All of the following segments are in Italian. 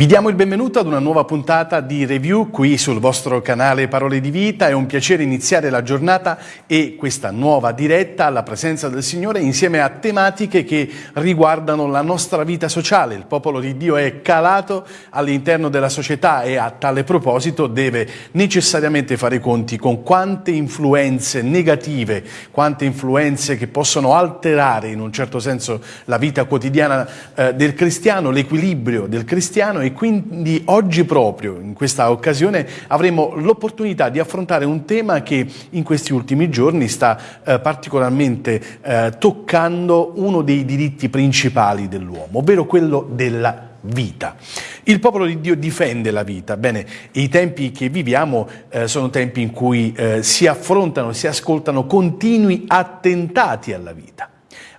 Vi diamo il benvenuto ad una nuova puntata di review qui sul vostro canale Parole di Vita. È un piacere iniziare la giornata e questa nuova diretta alla presenza del Signore insieme a tematiche che riguardano la nostra vita sociale. Il popolo di Dio è calato all'interno della società e a tale proposito deve necessariamente fare i conti con quante influenze negative, quante influenze che possono alterare in un certo senso la vita quotidiana eh, del cristiano, l'equilibrio del cristiano e quindi oggi proprio, in questa occasione, avremo l'opportunità di affrontare un tema che in questi ultimi giorni sta eh, particolarmente eh, toccando uno dei diritti principali dell'uomo, ovvero quello della vita. Il popolo di Dio difende la vita. Bene, i tempi che viviamo eh, sono tempi in cui eh, si affrontano, si ascoltano continui attentati alla vita.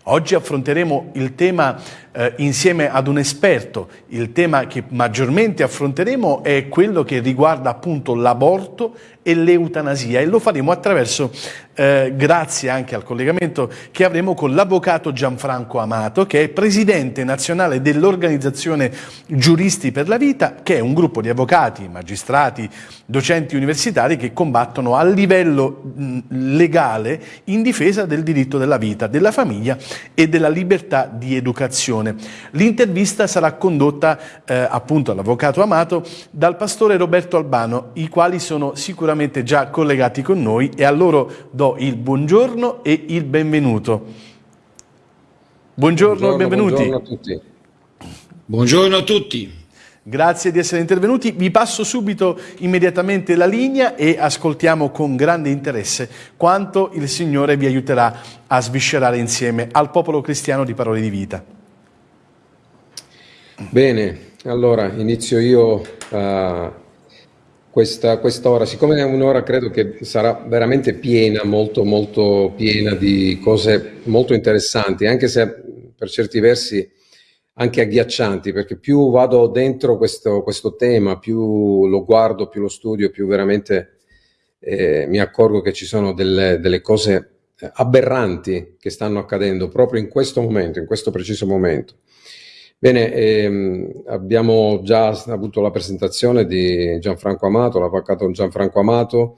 Oggi affronteremo il tema eh, insieme ad un esperto. Il tema che maggiormente affronteremo è quello che riguarda appunto l'aborto e l'eutanasia e lo faremo attraverso, eh, grazie anche al collegamento che avremo con l'avvocato Gianfranco Amato, che è presidente nazionale dell'Organizzazione Giuristi per la Vita, che è un gruppo di avvocati, magistrati, docenti universitari che combattono a livello legale in difesa del diritto della vita, della famiglia e della libertà di educazione trasmissione. L'intervista sarà condotta eh, appunto all'avvocato Amato dal pastore Roberto Albano, i quali sono sicuramente già collegati con noi e a loro do il buongiorno e il benvenuto. Buongiorno, buongiorno benvenuti. Buongiorno a tutti. Buongiorno a tutti. Grazie di essere intervenuti. Vi passo subito immediatamente la linea e ascoltiamo con grande interesse quanto il Signore vi aiuterà a sviscerare insieme al popolo cristiano di parole di vita. Bene, allora inizio io uh, questa quest'ora, siccome è un'ora credo che sarà veramente piena, molto molto piena di cose molto interessanti, anche se per certi versi anche agghiaccianti, perché più vado dentro questo, questo tema, più lo guardo, più lo studio, più veramente eh, mi accorgo che ci sono delle, delle cose aberranti che stanno accadendo proprio in questo momento, in questo preciso momento. Bene, ehm, abbiamo già avuto la presentazione di Gianfranco Amato, l'avvocato Gianfranco Amato,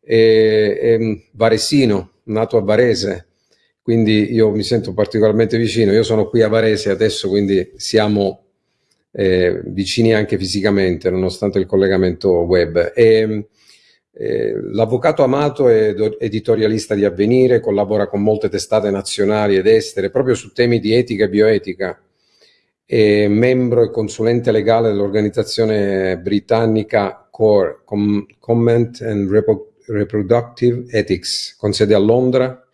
e, e varesino, nato a Varese, quindi io mi sento particolarmente vicino. Io sono qui a Varese adesso, quindi siamo eh, vicini anche fisicamente, nonostante il collegamento web. E, eh, L'avvocato Amato è editorialista di Avvenire, collabora con molte testate nazionali ed estere proprio su temi di etica e bioetica è membro e consulente legale dell'organizzazione britannica CORE, Com Comment and Repo Reproductive Ethics, con sede a Londra,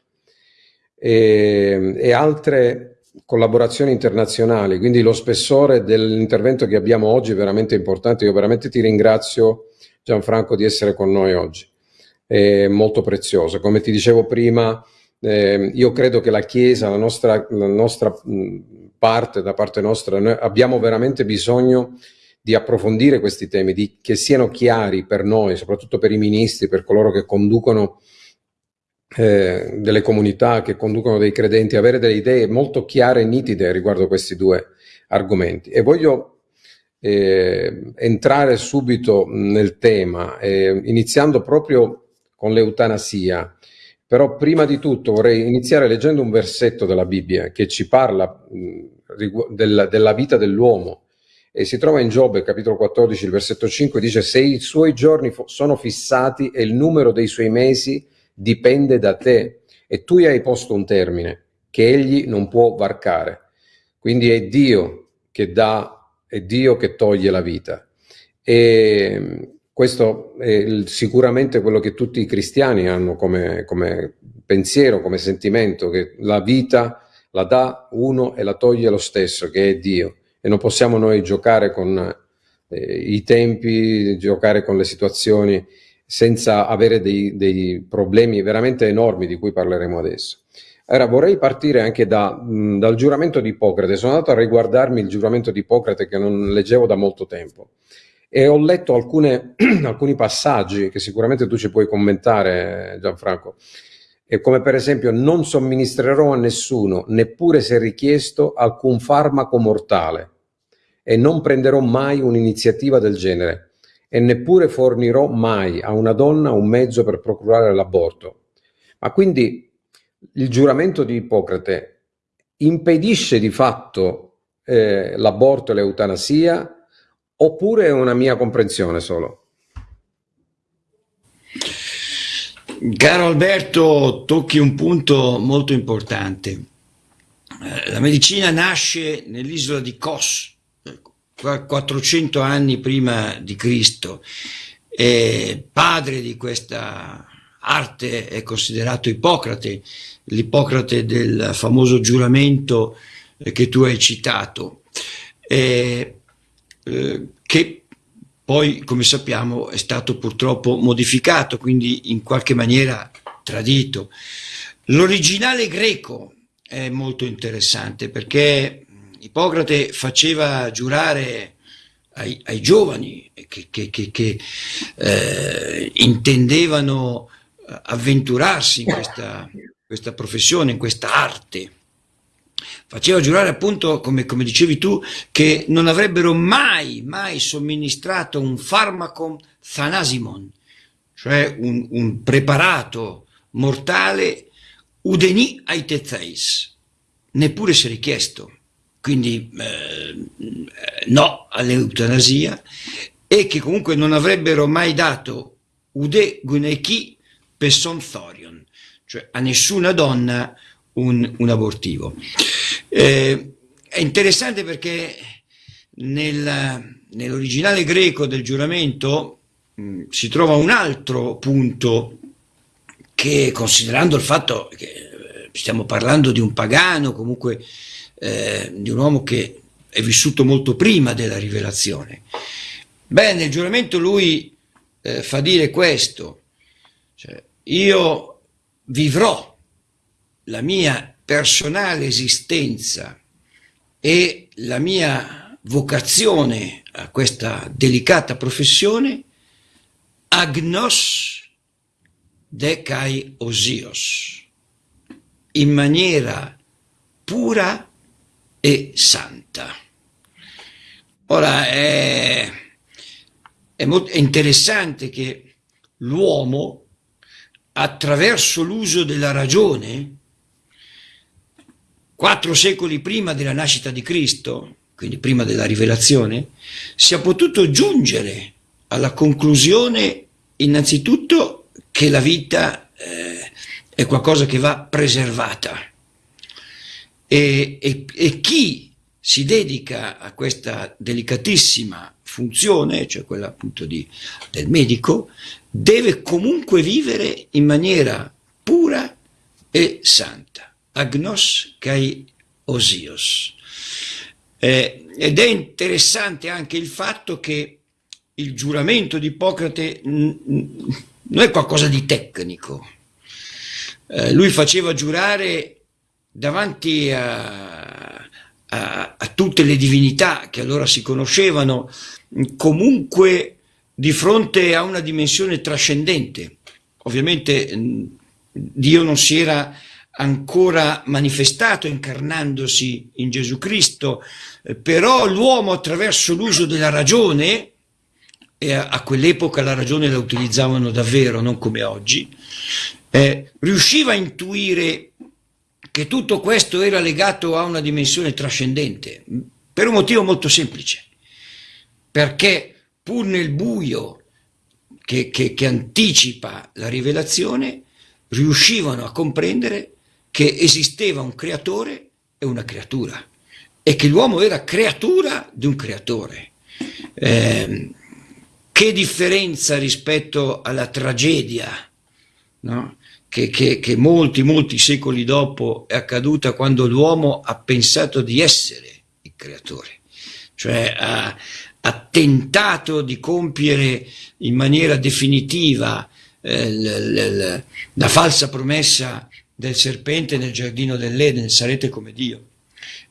e, e altre collaborazioni internazionali, quindi lo spessore dell'intervento che abbiamo oggi è veramente importante. Io veramente ti ringrazio Gianfranco di essere con noi oggi, è molto prezioso. Come ti dicevo prima, eh, io credo che la Chiesa, la nostra, la nostra parte, da parte nostra, noi abbiamo veramente bisogno di approfondire questi temi, di, che siano chiari per noi, soprattutto per i ministri, per coloro che conducono eh, delle comunità, che conducono dei credenti, avere delle idee molto chiare e nitide riguardo questi due argomenti. E voglio eh, entrare subito nel tema, eh, iniziando proprio con l'eutanasia. Però prima di tutto vorrei iniziare leggendo un versetto della Bibbia che ci parla mh, della, della vita dell'uomo. E si trova in Giobbe capitolo 14 il versetto 5 dice se i suoi giorni sono fissati e il numero dei suoi mesi dipende da te e tu gli hai posto un termine che egli non può varcare. Quindi è Dio che dà è Dio che toglie la vita. E questo è sicuramente quello che tutti i cristiani hanno come, come pensiero, come sentimento, che la vita la dà uno e la toglie lo stesso, che è Dio. E non possiamo noi giocare con eh, i tempi, giocare con le situazioni senza avere dei, dei, problemi veramente enormi di cui parleremo adesso. Ora vorrei partire anche da, mh, dal giuramento di Ippocrate. Sono andato a riguardarmi il giuramento di Ippocrate che non leggevo da molto tempo e ho letto alcune, alcuni passaggi che sicuramente tu ci puoi commentare Gianfranco, e come per esempio non somministrerò a nessuno, neppure se richiesto, alcun farmaco mortale. E non prenderò mai un'iniziativa del genere. E neppure fornirò mai a una donna un mezzo per procurare l'aborto. Ma quindi il giuramento di Ippocrate impedisce di fatto eh, l'aborto e l'eutanasia oppure è una mia comprensione solo? Caro Alberto, tocchi un punto molto importante. Eh, la medicina nasce nell'isola di Kos, 400 anni prima di Cristo, e padre di questa arte è considerato Ippocrate, l'Ippocrate del famoso giuramento che tu hai citato, eh, eh, che poi, come sappiamo, è stato purtroppo modificato, quindi in qualche maniera tradito. L'originale greco è molto interessante perché Ippocrate faceva giurare ai, ai giovani che, che, che, che eh, intendevano avventurarsi in questa, questa professione, in questa arte faceva giurare appunto, come, come, dicevi tu, che non avrebbero mai, mai somministrato un farmaco thanasimon, cioè un, un preparato mortale udeni ai tetheis, neppure se richiesto. Quindi eh, no all'eutanasia e che comunque non avrebbero mai dato ude guneki pesson thorion, cioè a nessuna donna un, un abortivo. Eh, è interessante perché nel, nell'originale greco del giuramento mh, mm, si trova un altro punto che considerando il fatto che eh, stiamo parlando di un pagano, comunque eh, di un uomo che è vissuto molto prima della rivelazione, beh nel giuramento lui eh, fa dire questo, cioè, io vivrò la mia personale esistenza e la mia vocazione a questa delicata professione, agnos decai osios, in maniera pura e santa. Ora è, è, molto, interessante che l'uomo, attraverso l'uso della ragione, quattro secoli prima della nascita di Cristo, quindi prima della rivelazione, sia potuto giungere alla conclusione innanzitutto che la vita eh, è qualcosa che va preservata. E, e, e chi si dedica a questa delicatissima funzione, cioè quella appunto di, del medico, deve comunque vivere in maniera pura e santa agnos kai osios. Eh, ed è interessante anche il fatto che il giuramento di Ippocrate non è qualcosa di tecnico. Eh, lui faceva giurare davanti a, a, a, tutte le divinità che allora si conoscevano, comunque di fronte a una dimensione trascendente. Ovviamente Dio non si era ancora manifestato incarnandosi in Gesù Cristo, eh, però l'uomo attraverso l'uso della ragione, e a, quell'epoca la ragione la utilizzavano davvero, non come oggi, eh, riusciva a intuire che tutto questo era legato a una dimensione trascendente, per un motivo molto semplice, perché pur nel buio che, che, che anticipa la rivelazione, riuscivano a comprendere che esisteva un creatore e una creatura e che l'uomo era creatura di un creatore. Eh, che differenza rispetto alla tragedia no? che, che, che, molti, molti secoli dopo è accaduta quando l'uomo ha pensato di essere il creatore, cioè ha, ha tentato di compiere in maniera definitiva eh, la falsa promessa del serpente nel giardino dell'Eden, sarete come Dio.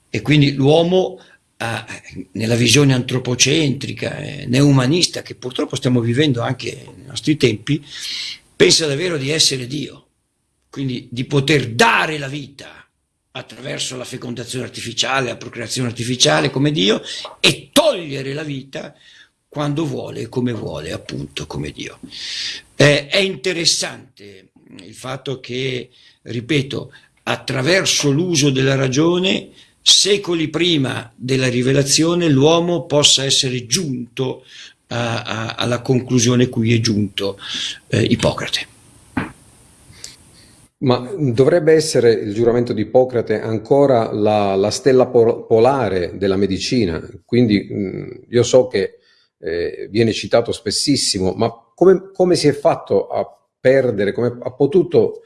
E quindi l'uomo nella visione antropocentrica, eh, neumanista, che purtroppo stiamo vivendo anche nei nostri tempi, pensa davvero di essere Dio, quindi di poter dare la vita attraverso la fecondazione artificiale, la procreazione artificiale come Dio e togliere la vita quando vuole e come vuole, appunto come Dio. Eh, è interessante il fatto che, ripeto, attraverso l'uso della ragione, secoli prima della rivelazione, l'uomo possa essere giunto a, a, alla conclusione cui è giunto eh, Ippocrate. Ma dovrebbe essere il giuramento di Ippocrate ancora la, la stella polare della medicina, quindi mh, io so che eh, viene citato spessissimo, ma come, come, si è fatto a perdere, come ha potuto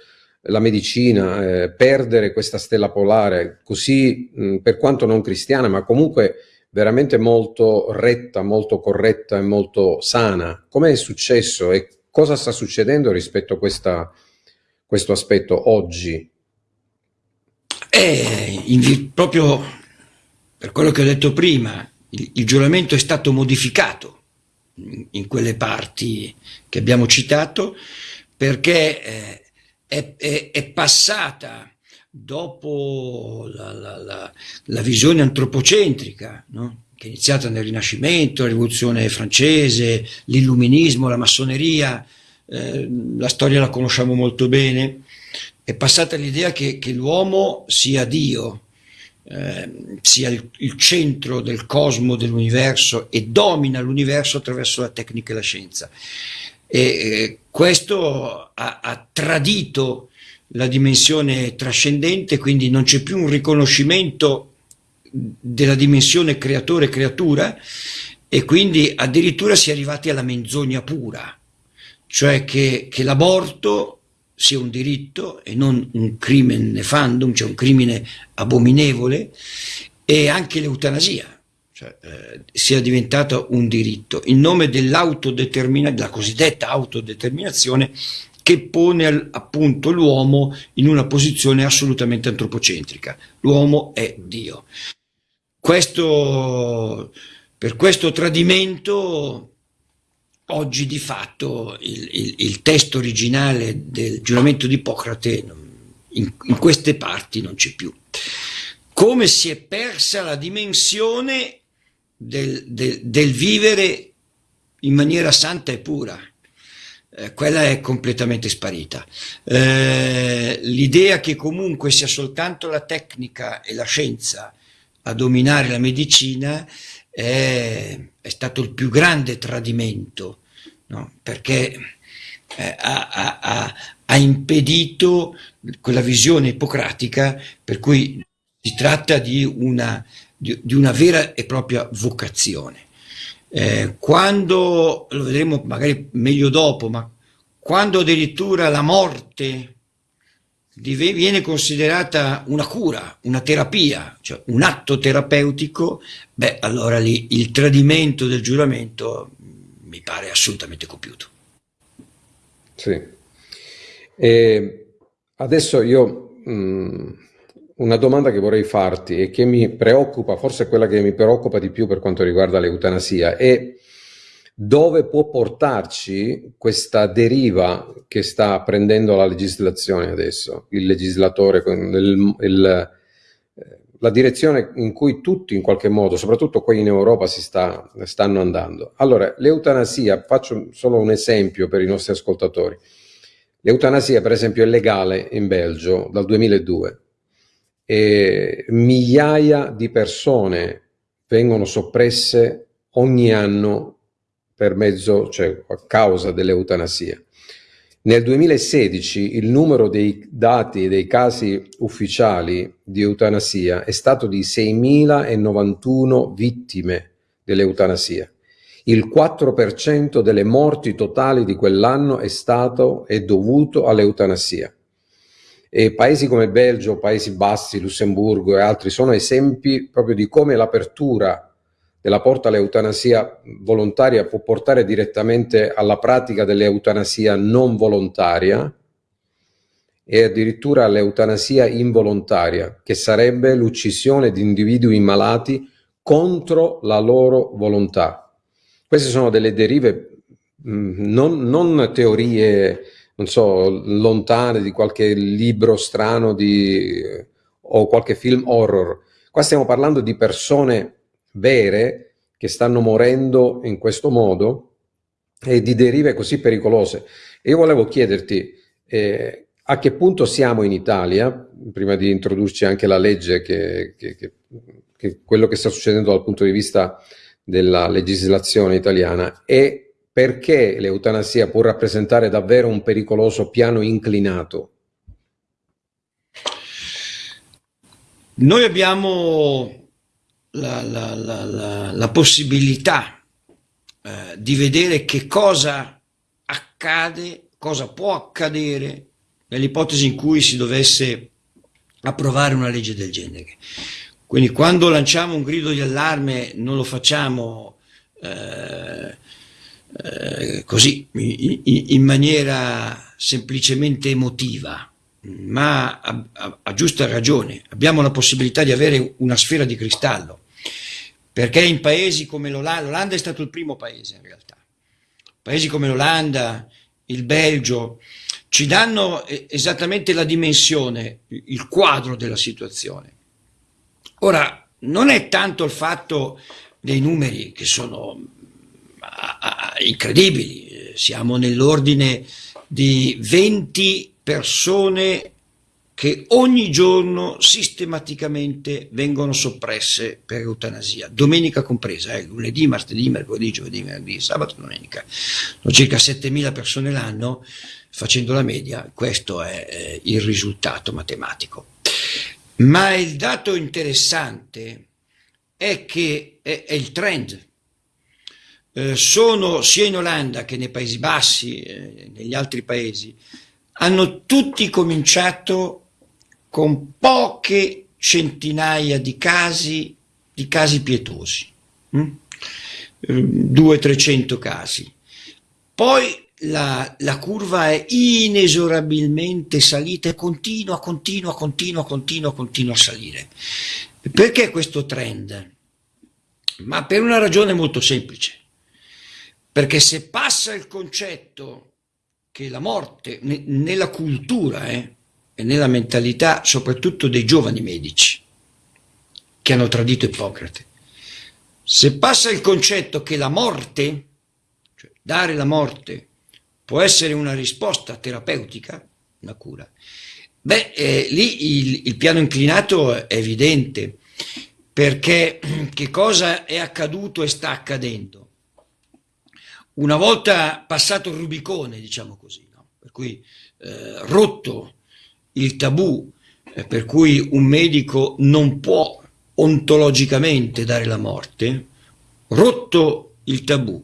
la medicina eh, perdere questa stella polare così, mh, per quanto non cristiana, ma comunque veramente molto retta, molto corretta e molto sana? Come è successo e cosa sta succedendo rispetto a questa, questo aspetto oggi? Eh, in, proprio per quello che ho detto prima, il, il giuramento è stato modificato in, in, quelle parti che abbiamo citato perché eh, è, è, è, passata dopo la, la, la, la visione antropocentrica, no? che è iniziata nel Rinascimento, la rivoluzione francese, l'illuminismo, la massoneria, eh, la storia la conosciamo molto bene, è passata l'idea che, che l'uomo sia Dio, eh, sia il, il, centro del cosmo, dell'universo e domina l'universo attraverso la tecnica e la scienza. E questo ha, ha tradito la dimensione trascendente, quindi non c'è più un riconoscimento della dimensione creatore-creatura e quindi addirittura si è arrivati alla menzogna pura, cioè che, che l'aborto sia un diritto e non un crimine nefandum, cioè un crimine abominevole, e anche l'eutanasia cioè, eh, sia diventata un diritto in nome dell'autodeterminazione, della cosiddetta autodeterminazione che pone appunto l'uomo in una posizione assolutamente antropocentrica. L'uomo è Dio. Questo, per questo tradimento oggi di fatto il, il, il, testo originale del giuramento di Ippocrate in, in queste parti non c'è più. Come si è persa la dimensione del, del, del vivere in maniera santa e pura. Eh, quella è completamente sparita. Eh, l'idea che comunque sia soltanto la tecnica e la scienza a dominare la medicina è, è stato il più grande tradimento, no? perché eh, ha, ha, ha, impedito quella visione ippocratica per cui si tratta di una, di, di una vera e propria vocazione. Eh, quando, lo vedremo magari meglio dopo, ma quando addirittura la morte viene considerata una cura, una terapia, cioè un atto terapeutico, beh, allora lì il tradimento del giuramento mi pare assolutamente compiuto. Sì. E adesso io mh, mm, una domanda che vorrei farti e che mi preoccupa, forse quella che mi preoccupa di più per quanto riguarda l'eutanasia, è dove può portarci questa deriva che sta prendendo la legislazione adesso, il legislatore, il, il, la direzione in cui tutti in qualche modo, soprattutto qui in Europa, si sta, stanno andando. Allora, l'eutanasia, faccio solo un esempio per i nostri ascoltatori. L'eutanasia, per esempio, è legale in Belgio dal 2002 e migliaia di persone vengono soppresse ogni anno per mezzo, cioè a causa dell'eutanasia. Nel 2016 il numero dei dati dei casi ufficiali di eutanasia è stato di 6.091 vittime dell'eutanasia. Il 4% delle morti totali di quell'anno è stato e dovuto all'eutanasia. E paesi come Belgio, Paesi Bassi, Lussemburgo e altri sono esempi proprio di come l'apertura della porta all'eutanasia volontaria può portare direttamente alla pratica dell'eutanasia non volontaria e addirittura all'eutanasia involontaria, che sarebbe l'uccisione di individui malati contro la loro volontà. Queste sono delle derive, mm, non, non teorie non so, lontane di qualche libro strano di, o qualche film horror. Qua stiamo parlando di persone vere che stanno morendo in questo modo e di derive così pericolose. E io volevo chiederti eh, a che punto siamo in Italia, prima di introdurci anche la legge, che, che, che, che quello che sta succedendo dal punto di vista della legislazione italiana e perché l'eutanasia può rappresentare davvero un pericoloso piano inclinato? Noi abbiamo la, la, la, la possibilità eh, di vedere che cosa accade, cosa può accadere nell'ipotesi in cui si dovesse approvare una legge del genere. Quindi quando lanciamo un grido di allarme non lo facciamo eh, eh, così, in, maniera semplicemente emotiva, ma a, a, a, giusta ragione. Abbiamo la possibilità di avere una sfera di cristallo, perché in paesi come l'Olanda, l'Olanda è stato il primo paese in realtà, paesi come l'Olanda, il Belgio, ci danno esattamente la dimensione, il quadro della situazione. Ora, non è tanto il fatto dei numeri che sono incredibili, siamo nell'ordine di 20 persone che ogni giorno sistematicamente vengono soppresse per eutanasia, domenica compresa, eh, lunedì, martedì, mercoledì, giovedì, venerdì, sabato, domenica. Sono circa 7.000 persone l'anno, facendo la media, questo è eh, il risultato matematico. Ma il dato interessante è che è, è il trend. Eh, sono sia in Olanda che nei Paesi Bassi, eh, negli altri paesi, hanno tutti cominciato con poche centinaia di casi, di casi pietosi, hm? 200-300 casi. Poi la, la, curva è inesorabilmente salita e continua, continua, continua, continua, continua a salire. Perché questo trend? Ma per una ragione molto semplice. Perché se passa il concetto che la morte, nella cultura eh, e nella mentalità soprattutto dei giovani medici, che hanno tradito Ippocrate, se passa il concetto che la morte, cioè dare la morte, può essere una risposta terapeutica, una cura, beh, eh, lì il, il piano inclinato è evidente, perché che cosa è accaduto e sta accadendo? Una volta passato il Rubicone, diciamo così, no? per cui eh, rotto il tabù eh, per cui un medico non può ontologicamente dare la morte, rotto il tabù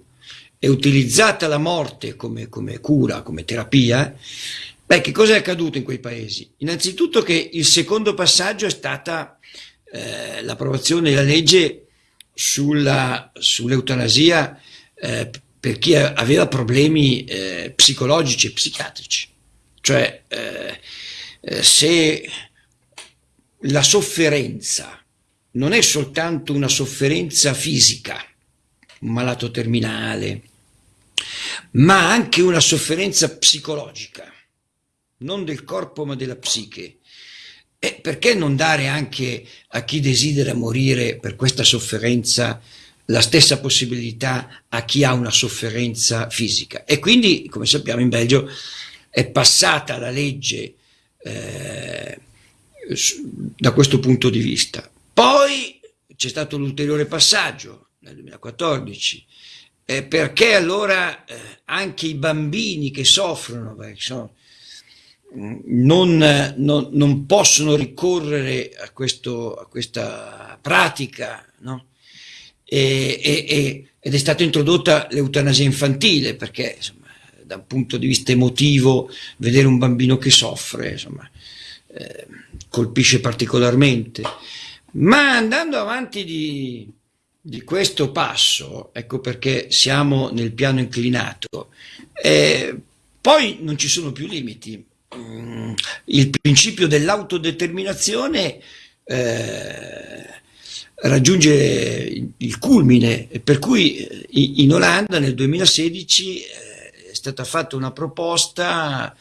e utilizzata la morte come, come cura, come terapia, beh, che cosa è accaduto in quei paesi? Innanzitutto che il secondo passaggio è stata eh, l'approvazione della legge sull'eutanasia eh, per chi aveva problemi eh, psicologici e psichiatrici. Cioè, eh, eh, se la sofferenza non è soltanto una sofferenza fisica, un malato terminale, ma anche una sofferenza psicologica, non del corpo ma della psiche. E perché non dare anche a chi desidera morire per questa sofferenza la stessa possibilità a chi ha una sofferenza fisica? E quindi, come sappiamo, in Belgio è passata la legge eh, da questo punto di vista. Poi c'è stato l'ulteriore passaggio nel 2014 eh, perché allora eh, anche i bambini che soffrono sono, mm, non, non, non, possono ricorrere a, questo, a questa pratica, no? E, e, ed è stata introdotta l'eutanasia infantile, perché insomma, da un punto di vista emotivo vedere un bambino che soffre insomma, eh, colpisce particolarmente. Ma andando avanti di, di questo passo, ecco perché siamo nel piano inclinato, eh, poi non ci sono più limiti. Mm, il principio dell'autodeterminazione eh, raggiunge il culmine, per cui eh, in Olanda nel 2016 eh, è stata fatta una proposta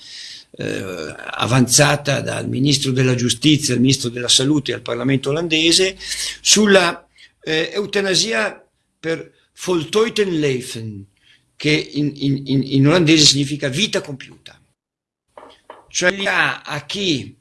eh, avanzata dal ministro della giustizia, al ministro della salute e al Parlamento olandese sulla eh, eutanasia per voltooid leven, che in, in, in, olandese significa vita compiuta. Cioè a chi,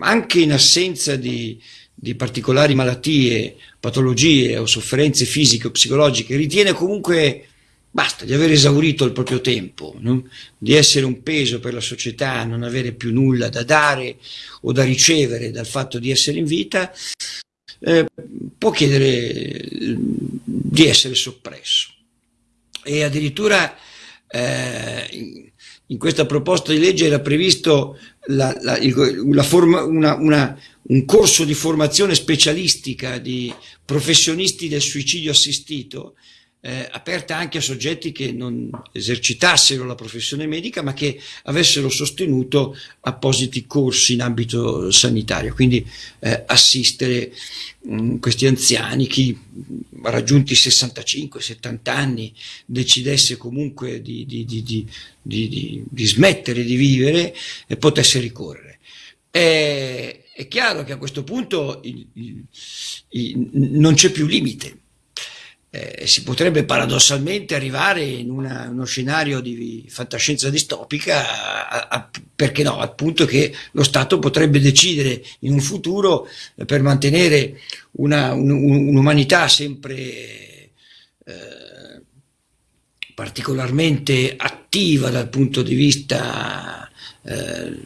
anche in assenza di, di particolari malattie, patologie o sofferenze fisiche o psicologiche, ritiene comunque basta di aver esaurito il proprio tempo, no? di essere un peso per la società, non avere più nulla da dare o da ricevere dal fatto di essere in vita, eh, può chiedere di essere soppresso. E addirittura eh, in, questa proposta di legge era previsto la, la, il, forma, una, una, un corso di formazione specialistica di professionisti del suicidio assistito eh, aperta anche a soggetti che non esercitassero la professione medica ma che avessero sostenuto appositi corsi in ambito sanitario, quindi eh, assistere mh, mm, questi anziani, chi raggiunti 65-70 anni decidesse comunque di, di, di, di, smettere di vivere e potesse ricorrere. È, è chiaro che a questo punto il, il, il, non c'è più limite eh, si potrebbe paradossalmente arrivare in una, uno scenario di fantascienza distopica, a, a, perché no, appunto che lo Stato potrebbe decidere in un futuro eh, per mantenere un'umanità un, sempre eh, particolarmente attiva dal punto di vista eh,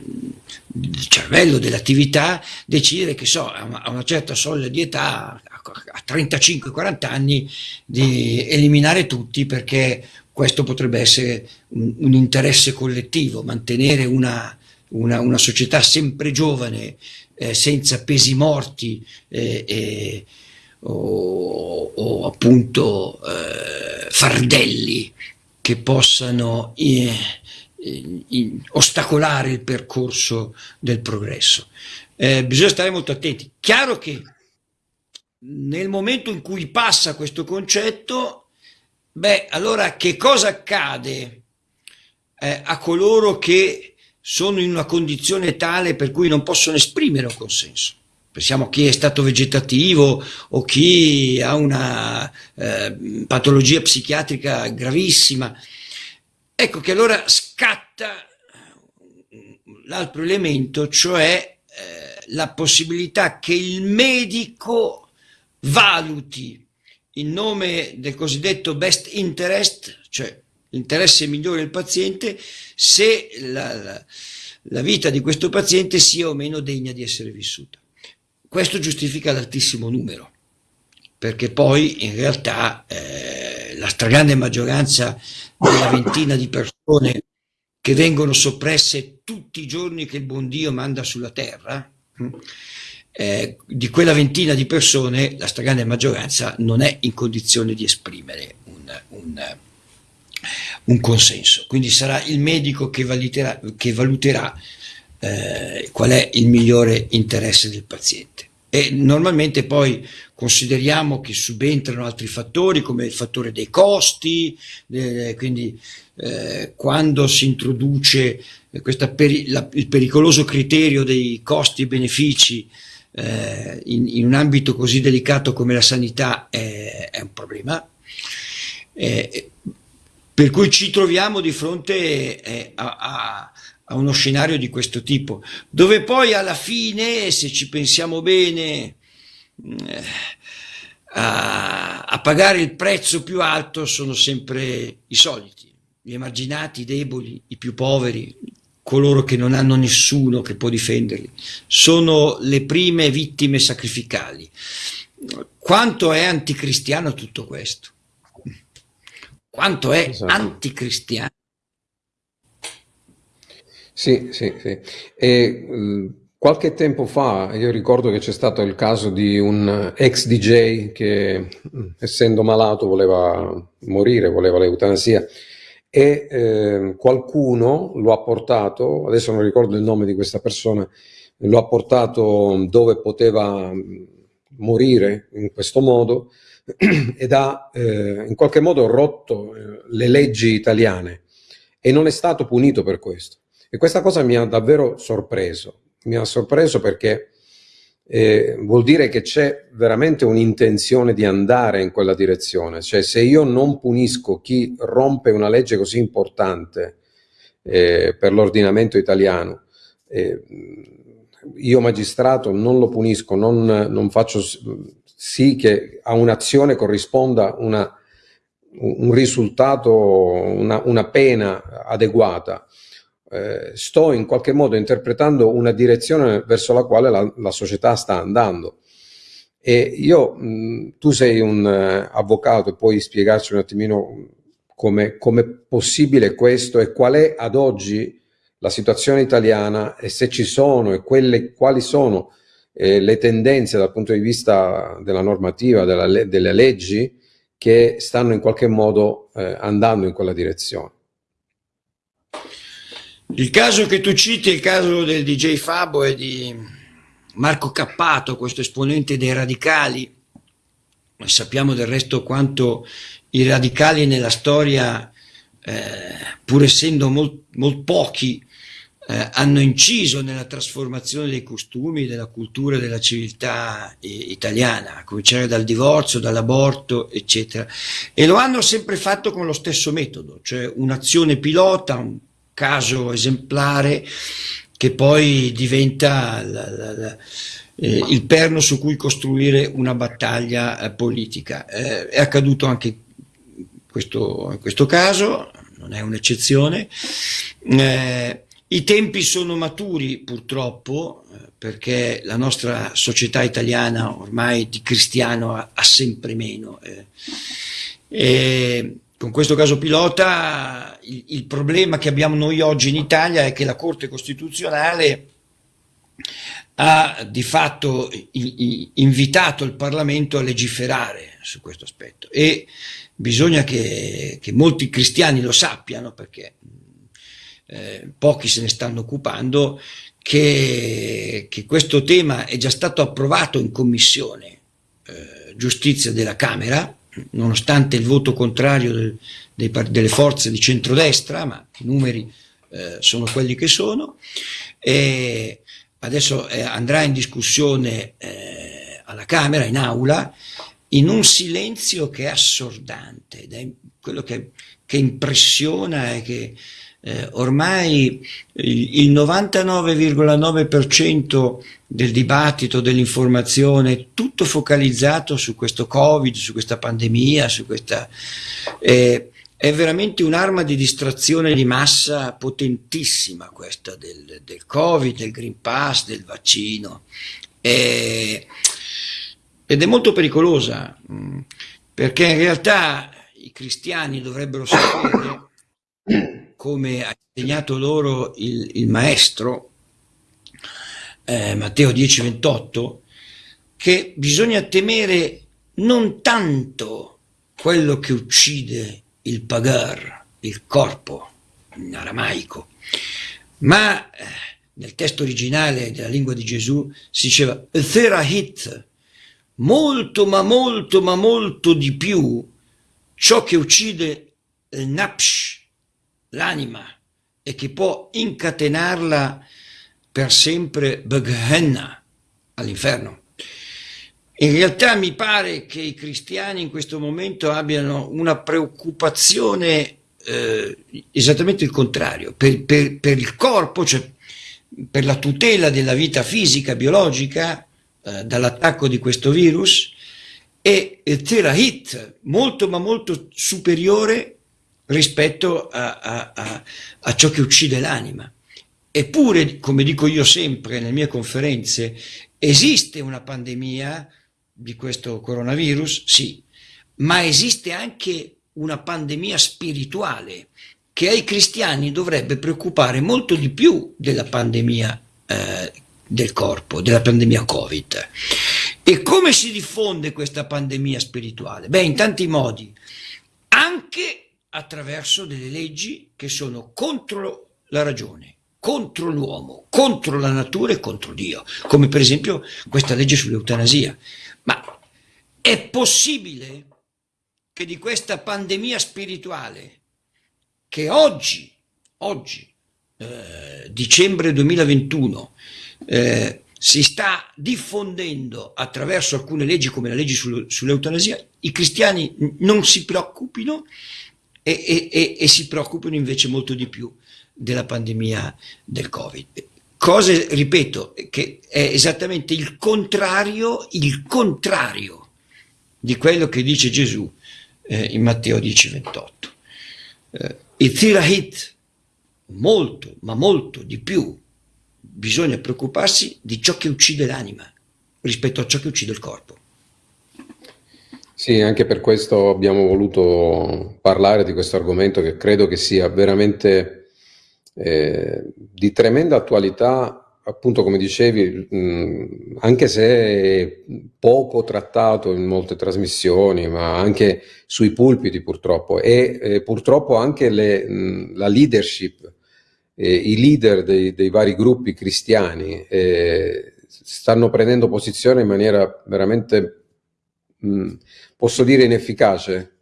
del cervello, dell'attività, decidere che so, a una certa soglia di età, a 35-40 anni di eliminare tutti perché questo potrebbe essere un, un interesse collettivo, mantenere una, una, una società sempre giovane, eh, senza pesi morti eh, eh, o, o, appunto eh, fardelli che possano eh, ostacolare il percorso del progresso. Eh, bisogna stare molto attenti. Chiaro che nel momento in cui passa questo concetto, beh, allora che cosa accade eh, a coloro che sono in una condizione tale per cui non possono esprimere un consenso? Pensiamo a chi è stato vegetativo o chi ha una eh, patologia psichiatrica gravissima. Ecco che allora scatta l'altro elemento, cioè eh, la possibilità che il medico valuti in nome del cosiddetto best interest, cioè l'interesse migliore del paziente, se la, la, vita di questo paziente sia o meno degna di essere vissuta. Questo giustifica l'altissimo numero, perché poi in realtà eh, la stragrande maggioranza della ventina di persone che vengono soppresse tutti i giorni che il buon Dio manda sulla terra, hm, eh, di quella ventina di persone la stragrande maggioranza non è in condizione di esprimere un, un, un consenso. Quindi sarà il medico che valuterà, che valuterà eh, qual è il migliore interesse del paziente. E normalmente poi consideriamo che subentrano altri fattori come il fattore dei costi, eh, quindi eh, quando si introduce peri la, il pericoloso criterio dei costi e benefici eh, in, in, un ambito così delicato come la sanità è, è un problema. Eh, per cui ci troviamo di fronte eh, a, a, uno scenario di questo tipo, dove poi alla fine, se ci pensiamo bene, eh, a, a pagare il prezzo più alto sono sempre i soliti, gli emarginati, i deboli, i più poveri, coloro che non hanno nessuno che può difenderli, sono le prime vittime sacrificali. Quanto è anticristiano tutto questo? Quanto è esatto. anticristiano? Sì, sì, sì. E, uh, qualche tempo fa io ricordo che c'è stato il caso di un ex DJ che essendo malato voleva morire, voleva l'eutanasia e eh, qualcuno lo ha portato, adesso non ricordo il nome di questa persona, lo ha portato dove poteva mm, morire in questo modo ed ha eh, in qualche modo rotto eh, le leggi italiane e non è stato punito per questo. E questa cosa mi ha davvero sorpreso. Mi ha sorpreso perché eh, vuol dire che c'è veramente un'intenzione di andare in quella direzione. Cioè, se io non punisco chi rompe una legge così importante eh, per l'ordinamento italiano, eh, io magistrato non lo punisco, non, non faccio sì che a un'azione corrisponda una, un risultato, una, una pena adeguata. Eh, sto in qualche modo interpretando una direzione verso la quale la, la società sta andando. E io, mh, tu sei un uh, avvocato puoi spiegarci un attimino come è possibile questo e qual è ad oggi la situazione italiana e se ci sono e quelle, quali sono eh, le tendenze dal punto di vista della normativa, della, delle leggi che stanno in qualche modo eh, andando in quella direzione. Il caso che tu citi è il caso del DJ Fabo e di Marco Cappato, questo esponente dei radicali. Sappiamo del resto quanto i radicali nella storia, eh, pur essendo molto molt pochi, eh, hanno inciso nella trasformazione dei costumi, della cultura della civiltà italiana, a cominciare dal divorzio, dall'aborto, eccetera. E lo hanno sempre fatto con lo stesso metodo, cioè un'azione pilota, un caso esemplare che poi diventa la, la, la, eh, il perno su cui costruire una battaglia eh, politica. Eh, è accaduto anche questo, in questo caso, non è un'eccezione. Eh, i tempi sono maturi purtroppo eh, perché la nostra società italiana ormai di cristiano ha, ha sempre meno. Eh. E con questo caso pilota il, il, problema che abbiamo noi oggi in Italia è che la Corte Costituzionale ha di fatto invitato il Parlamento a legiferare su questo aspetto. E bisogna che, che molti cristiani lo sappiano perché eh, pochi se ne stanno occupando, che, che, questo tema è già stato approvato in commissione eh, giustizia della Camera, nonostante il voto contrario del, dei, delle forze di centrodestra, ma i numeri eh, sono quelli che sono, e adesso eh, andrà in discussione eh, alla Camera, in aula, in un silenzio che è assordante, ed è quello che, che impressiona e che eh, ormai il 99,9% del dibattito, dell'informazione, è tutto focalizzato su questo Covid, su questa pandemia, su questa... Eh, è veramente un'arma di distrazione di massa potentissima questa del, del Covid, del Green Pass, del vaccino. Eh, ed è molto pericolosa, mm, perché in realtà i cristiani dovrebbero sapere come ha insegnato loro il, il maestro eh, Matteo 10:28, che bisogna temere non tanto quello che uccide il pagar, il corpo, in aramaico, ma eh, nel testo originale della lingua di Gesù si diceva Therahit, molto ma molto ma molto di più ciò che uccide il napsh, l'anima e che può incatenarla per sempre Beghenna all'inferno. In realtà mi pare che i cristiani in questo momento abbiano una preoccupazione eh, esattamente il contrario, per, per, per, il corpo, cioè per la tutela della vita fisica, biologica, eh, dall'attacco di questo virus, e terahit molto ma molto superiore rispetto a, a, a, a ciò che uccide l'anima. Eppure, come dico io sempre nelle mie conferenze, esiste una pandemia di questo coronavirus, sì, ma esiste anche una pandemia spirituale che ai cristiani dovrebbe preoccupare molto di più della pandemia eh, del corpo, della pandemia Covid. E come si diffonde questa pandemia spirituale? Beh, in tanti modi, anche attraverso delle leggi che sono contro la ragione, contro l'uomo, contro la natura e contro Dio, come per esempio questa legge sull'eutanasia. Ma è possibile che di questa pandemia spirituale che oggi, oggi eh, dicembre 2021 eh, si sta diffondendo attraverso alcune leggi come la legge sul, sull'eutanasia, i cristiani non si preoccupino e, e, e, si preoccupano invece molto di più della pandemia del Covid. Cose, ripeto, che è esattamente il contrario, il contrario di quello che dice Gesù eh, in Matteo 10, 28. Eh, il tirahit, molto, ma molto di più, bisogna preoccuparsi di ciò che uccide l'anima rispetto a ciò che uccide il corpo. Sì, anche per questo abbiamo voluto parlare di questo argomento che credo che sia veramente eh, di tremenda attualità, appunto come dicevi, mh, anche se poco trattato in molte trasmissioni, ma anche sui pulpiti purtroppo, e eh, purtroppo anche le, mh, la leadership, eh, i leader dei, dei, vari gruppi cristiani eh, stanno prendendo posizione in maniera veramente, mh, posso dire, inefficace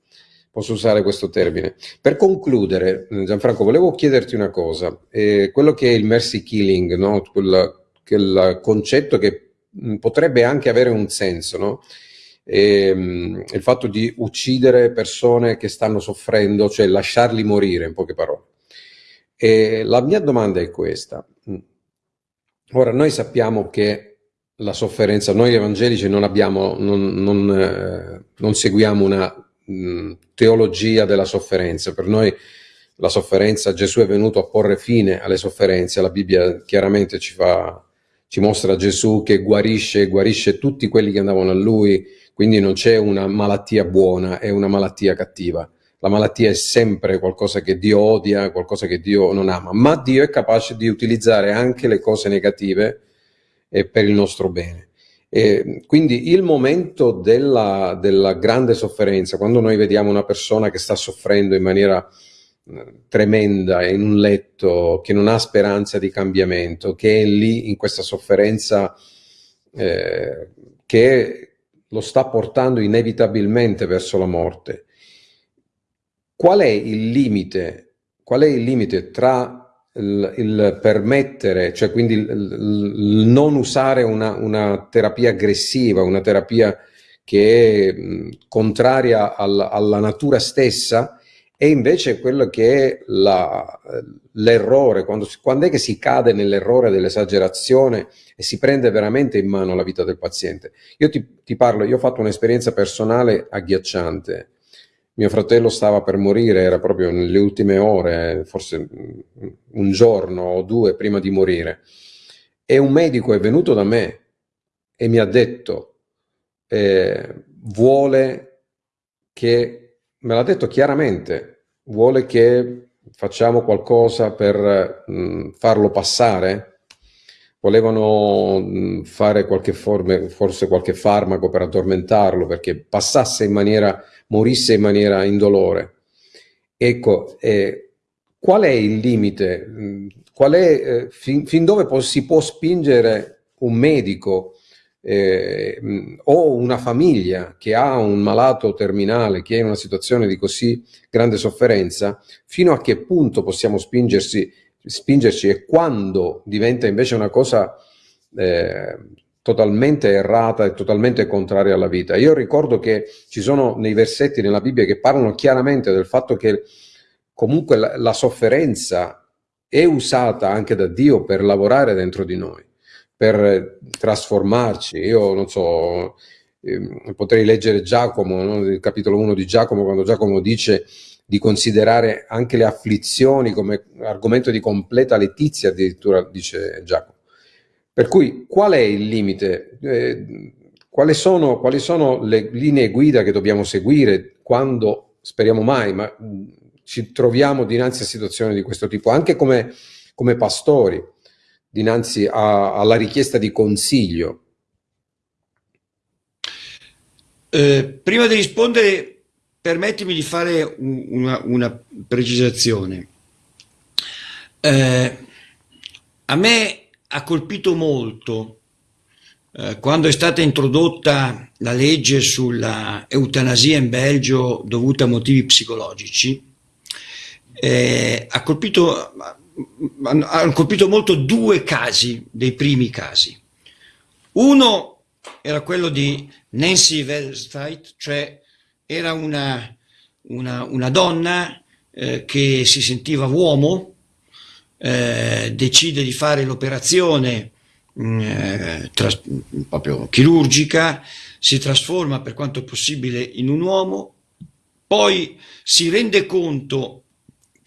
posso usare questo termine. Per concludere, Gianfranco, volevo chiederti una cosa, eh, quello che è il mercy killing, no? quel, quel concetto che mh, potrebbe anche avere un senso, no? e, mh, il fatto di uccidere persone che stanno soffrendo, cioè lasciarli morire, in poche parole. E la mia domanda è questa. Ora, noi sappiamo che la sofferenza, noi evangelici non abbiamo, non, non, eh, non seguiamo una mh, teologia della sofferenza. Per noi la sofferenza, Gesù è venuto a porre fine alle sofferenze, la Bibbia chiaramente ci, fa, ci mostra Gesù che guarisce, guarisce tutti quelli che andavano a Lui, quindi non c'è una malattia buona, è una malattia cattiva. La malattia è sempre qualcosa che Dio odia, qualcosa che Dio non ama, ma Dio è capace di utilizzare anche le cose negative eh, per il nostro bene. E quindi il momento della, della, grande sofferenza, quando noi vediamo una persona che sta soffrendo in maniera eh, tremenda in un letto, che non ha speranza di cambiamento, che è lì in questa sofferenza eh, che lo sta portando inevitabilmente verso la morte. Qual è il limite? Qual è il limite tra il, il permettere, cioè quindi il, il non usare una, una, terapia aggressiva, una terapia che è mh, contraria alla, alla, natura stessa, e invece quello che è l'errore, quando, quando è che si cade nell'errore dell'esagerazione e si prende veramente in mano la vita del paziente. Io ti, ti parlo, io ho fatto un'esperienza personale agghiacciante, mio fratello stava per morire, era proprio nelle ultime ore, forse un giorno o due prima di morire. E un medico è venuto da me e mi ha detto, eh, vuole che, me l'ha detto chiaramente, vuole che facciamo qualcosa per mh, farlo passare? Volevano mh, fare qualche forma, forse qualche farmaco per addormentarlo, perché passasse in maniera morisse in maniera indolore. Ecco, eh, qual è il limite? Mm, qual è, eh, fin, fin, dove po si può spingere un medico eh, mm, o una famiglia che ha un malato terminale, che è in una situazione di così grande sofferenza, fino a che punto possiamo spingersi, spingerci e quando diventa invece una cosa eh, totalmente errata e totalmente contraria alla vita. Io ricordo che ci sono nei versetti nella Bibbia che parlano chiaramente del fatto che comunque la, la sofferenza è usata anche da Dio per lavorare dentro di noi, per trasformarci. Io non so, eh, potrei leggere Giacomo, no? il capitolo 1 di Giacomo, quando Giacomo dice di considerare anche le afflizioni come argomento di completa letizia, addirittura dice Giacomo. Per cui qual è il limite? Eh, quali, sono, quali sono le linee guida che dobbiamo seguire quando, speriamo mai, ma ci troviamo dinanzi a situazioni di questo tipo, anche come, come pastori, dinanzi a, alla richiesta di consiglio? Eh, prima di rispondere, permettimi di fare una, una precisazione. Eh, a me ha colpito molto eh, quando è stata introdotta la legge sulla eutanasia in Belgio dovuta a motivi psicologici. Eh, ha colpito hanno colpito molto due casi, dei primi casi. Uno era quello di Nancy Wellstein, cioè era una, una, una donna eh, che si sentiva uomo, eh, decide di fare l'operazione mm, eh, proprio chirurgica, si trasforma per quanto possibile in un uomo, poi si rende conto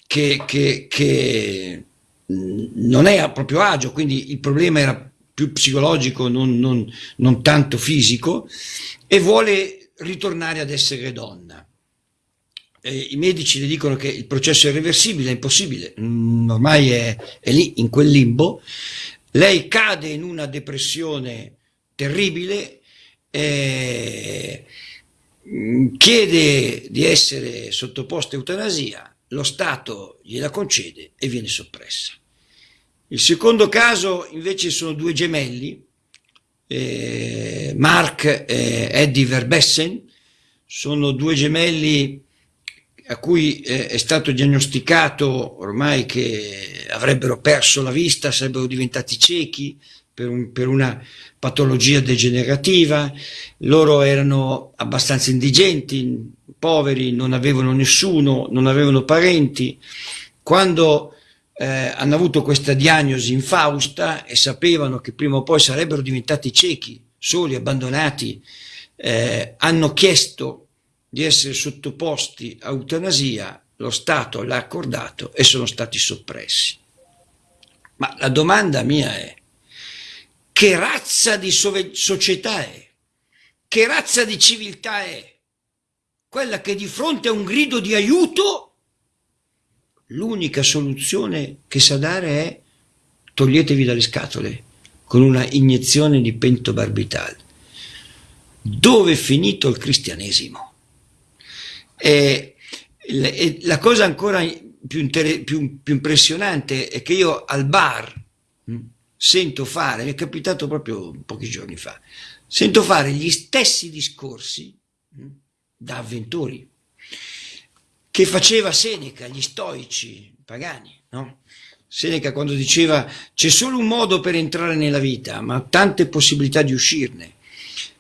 che, che, che non è a proprio agio, quindi il problema era più psicologico, non, non, non tanto fisico, e vuole ritornare ad essere donna. E I medici le dicono che il processo è irreversibile, è impossibile, mm, ormai è, è lì in quel limbo. Lei cade in una depressione terribile, eh, chiede di essere sottoposta a eutanasia, lo Stato gliela concede e viene soppressa. Il secondo caso invece sono due gemelli, eh, Mark e Eddie Verbessen, sono due gemelli a cui è stato diagnosticato ormai che avrebbero perso la vista, sarebbero diventati ciechi per, un, per una patologia degenerativa, loro erano abbastanza indigenti, poveri, non avevano nessuno, non avevano parenti. Quando eh, hanno avuto questa diagnosi infausta e sapevano che prima o poi sarebbero diventati ciechi, soli, abbandonati, eh, hanno chiesto di essere sottoposti a eutanasia, lo Stato l'ha accordato e sono stati soppressi. Ma la domanda mia è, che razza di società è? Che razza di civiltà è? Quella che di fronte a un grido di aiuto l'unica soluzione che sa dare è toglietevi dalle scatole con una iniezione di pentobarbital. Dove è finito il cristianesimo? E, la cosa ancora più, più, più, impressionante è che io al bar mh, hm, sento fare, mi è capitato proprio pochi giorni fa, sento fare gli stessi discorsi mh, hm, da avventori che faceva Seneca, gli stoici pagani, no? Seneca quando diceva c'è solo un modo per entrare nella vita, ma tante possibilità di uscirne.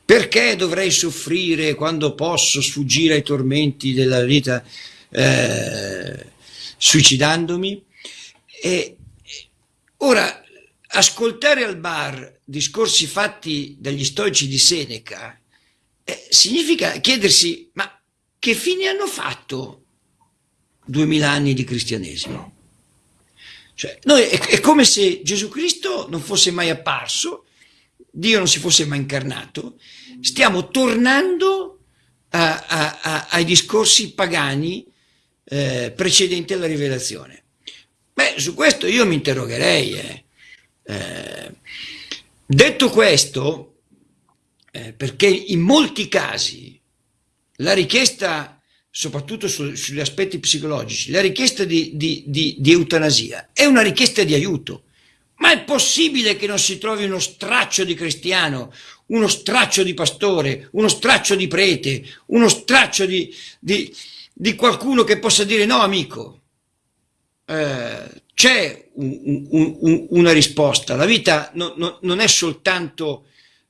Perché dovrei soffrire quando posso sfuggire ai tormenti della vita eh, suicidandomi? E, ora, ascoltare al bar discorsi fatti dagli stoici di Seneca eh, significa chiedersi ma che fine hanno fatto duemila anni di cristianesimo? Cioè, noi, è, è come se Gesù Cristo non fosse mai apparso, Dio non si fosse mai incarnato, stiamo tornando a, a, a, ai discorsi pagani eh, precedenti alla rivelazione. Beh, su questo io mi interrogherei. Eh. Eh, detto questo, eh, perché in molti casi la richiesta, soprattutto su, sugli aspetti psicologici, la richiesta di, di, di, di eutanasia è una richiesta di aiuto. Ma è possibile che non si trovi uno straccio di cristiano, uno straccio di pastore, uno straccio di prete, uno straccio di, di, di qualcuno che possa dire no amico, eh, c'è un, un, un, una risposta, la vita no, no, non è soltanto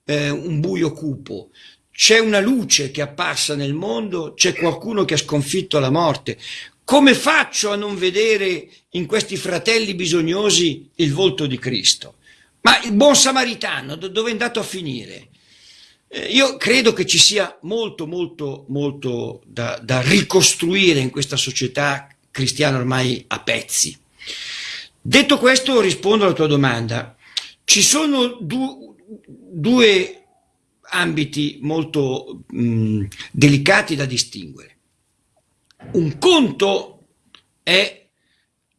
eh, un buio cupo, c'è una luce che è apparsa nel mondo, c'è qualcuno che ha sconfitto la morte, come faccio a non vedere in questi fratelli bisognosi il volto di Cristo? Ma il buon samaritano dove è andato a finire? Eh, io credo che ci sia molto, molto, molto da, da ricostruire in questa società cristiana ormai a pezzi. Detto questo, rispondo alla tua domanda. Ci sono du due ambiti molto mh, delicati da distinguere. Un conto è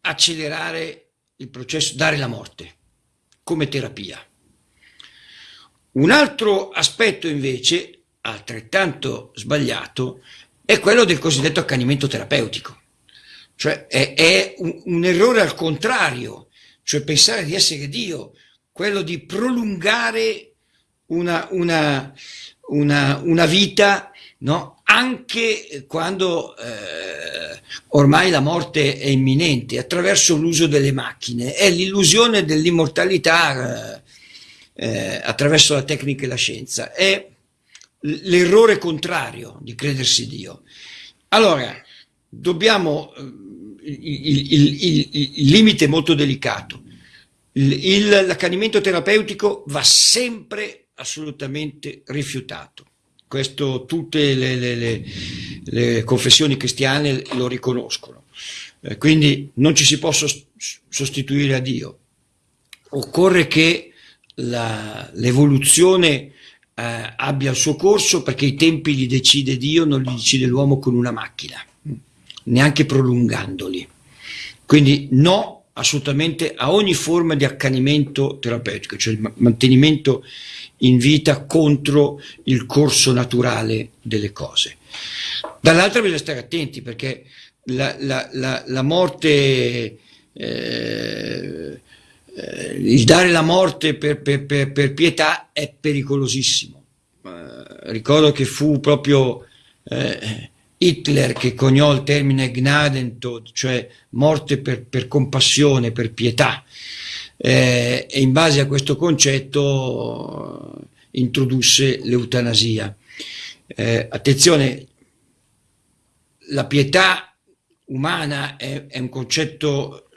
accelerare il processo, dare la morte come terapia. Un altro aspetto invece, altrettanto sbagliato, è quello del cosiddetto accanimento terapeutico. Cioè è, è un, un errore al contrario, cioè pensare di essere Dio, quello di prolungare una, una, una, una vita no? anche quando eh, ormai la morte è imminente, attraverso l'uso delle macchine. È l'illusione dell'immortalità eh, eh attraverso la tecnica e la scienza. È l'errore contrario di credersi Dio. Allora, dobbiamo, eh, il, il, il, il limite è molto delicato, l'accanimento terapeutico va sempre assolutamente rifiutato. Questo tutte le, le, le, le confessioni cristiane lo riconoscono. Eh, quindi non ci si può sostituire a Dio. Occorre che l'evoluzione eh, abbia il suo corso perché i tempi li decide Dio, non li decide l'uomo con una macchina, neanche prolungandoli. Quindi no assolutamente a ogni forma di accanimento terapeutico, cioè il mantenimento in vita contro il corso naturale delle cose. Dall'altra bisogna stare attenti perché la, la, la, la morte, eh, eh, il dare la morte per, per, per, per pietà è pericolosissimo. Eh, ricordo che fu proprio eh, Hitler che coniò il termine Gnadentod, cioè morte per, per compassione, per pietà, eh, e in base a questo concetto introdusse l'eutanasia. Eh, attenzione, la pietà umana è, è, un concetto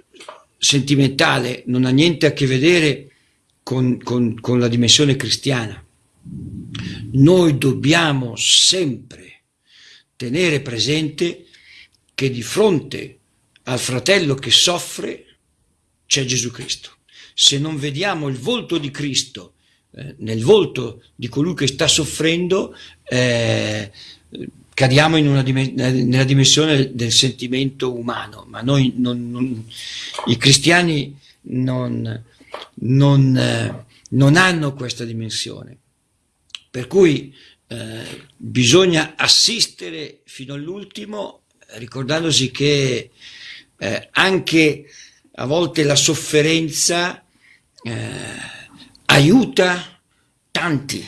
sentimentale, non ha niente a che vedere con, con, con la dimensione cristiana. Noi dobbiamo sempre tenere presente che di fronte al fratello che soffre c'è Gesù Cristo. Se non vediamo il volto di Cristo eh, nel volto di colui che sta soffrendo, eh, cadiamo dim nella dimensione del sentimento umano, ma noi non, non, i cristiani non, non, eh, non hanno questa dimensione. Per cui eh, bisogna assistere fino all'ultimo ricordandosi che eh, anche a volte la sofferenza eh, aiuta tanti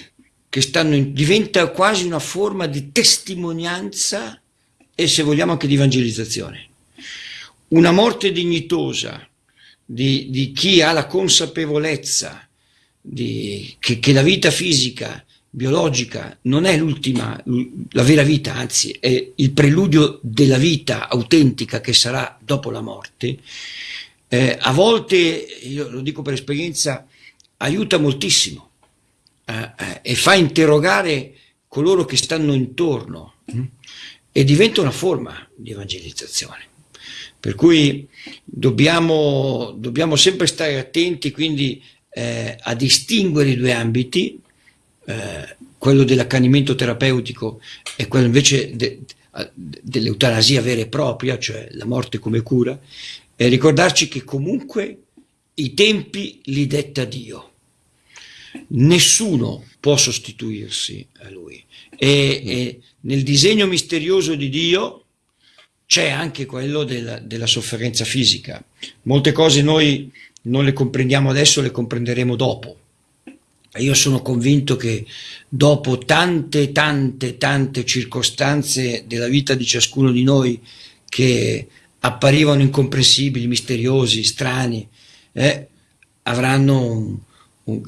che stanno in, diventa quasi una forma di testimonianza e se vogliamo anche di evangelizzazione. Una morte dignitosa di, di chi ha la consapevolezza di, che, che la vita fisica biologica non è l'ultima, la vera vita, anzi è il preludio della vita autentica che sarà dopo la morte, eh, a volte, io lo dico per esperienza, aiuta moltissimo eh, eh, e fa interrogare coloro che stanno intorno mh? e diventa una forma di evangelizzazione. Per cui dobbiamo, dobbiamo sempre stare attenti quindi eh, a distinguere i due ambiti, eh, quello dell'accanimento terapeutico e quello invece de, dell'eutanasia vera e propria, cioè la morte come cura, e ricordarci che comunque i tempi li detta Dio. Nessuno può sostituirsi a Lui. E, e nel disegno misterioso di Dio c'è anche quello della, della sofferenza fisica. Molte cose noi non le comprendiamo adesso, le comprenderemo dopo io sono convinto che dopo tante, tante, tante circostanze della vita di ciascuno di noi che apparivano incomprensibili, misteriosi, strani, eh, avranno, un, un,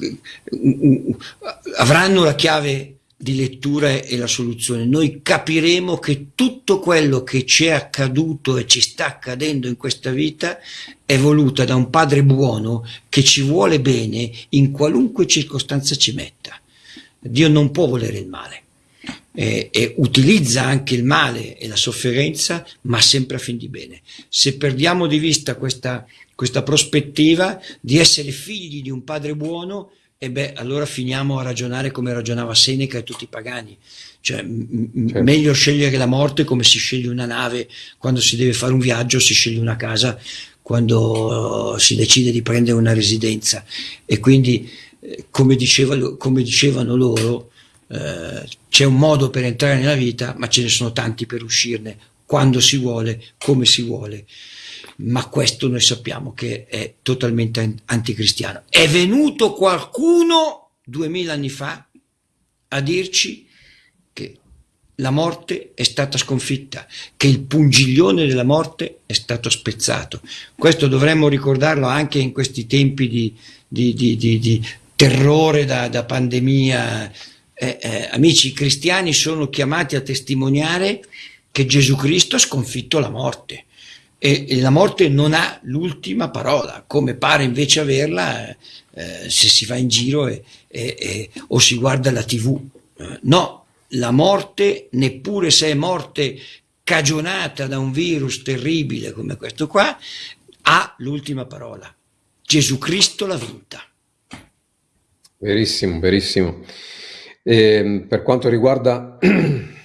un, avranno la chiave di lettura e la soluzione. Noi capiremo che tutto quello che ci è accaduto e ci sta accadendo in questa vita è voluta da un padre buono che ci vuole bene in qualunque circostanza ci metta. Dio non può volere il male e, e utilizza anche il male e la sofferenza, ma sempre a fin di bene. Se perdiamo di vista questa, questa prospettiva di essere figli di un padre buono, e beh, allora finiamo a ragionare come ragionava Seneca e tutti i pagani. Cioè, certo. meglio scegliere la morte come si sceglie una nave quando si deve fare un viaggio, si sceglie una casa quando si decide di prendere una residenza. E quindi, eh, come, diceva, come dicevano loro, eh, c'è un modo per entrare nella vita, ma ce ne sono tanti per uscirne, quando si vuole, come si vuole ma questo noi sappiamo che è totalmente anticristiano. È venuto qualcuno duemila anni fa a dirci che la morte è stata sconfitta, che il pungiglione della morte è stato spezzato. Questo dovremmo ricordarlo anche in questi tempi di, di, di, di terrore da, da pandemia. Eh, eh, amici, cristiani sono chiamati a testimoniare che Gesù Cristo ha sconfitto la morte e, e la morte non ha l'ultima parola, come pare invece averla eh, se si va in giro e, e, o si guarda la tv. Eh, no, la morte, neppure se è morte cagionata da un virus terribile come questo qua, ha l'ultima parola. Gesù Cristo l'ha vinta. Verissimo, verissimo. E, ehm, per quanto riguarda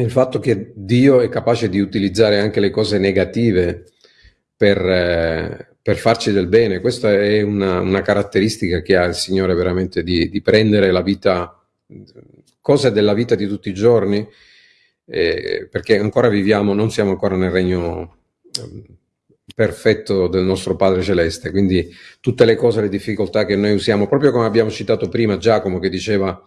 il fatto che Dio è capace di utilizzare anche le cose negative per, eh, per farci del bene, questa è una, una, caratteristica che ha il Signore veramente di, di prendere la vita cose della vita di tutti i giorni, eh, perché ancora viviamo, non siamo ancora nel regno eh, perfetto del nostro Padre Celeste, quindi tutte le cose, le difficoltà che noi usiamo, proprio come abbiamo citato prima Giacomo che diceva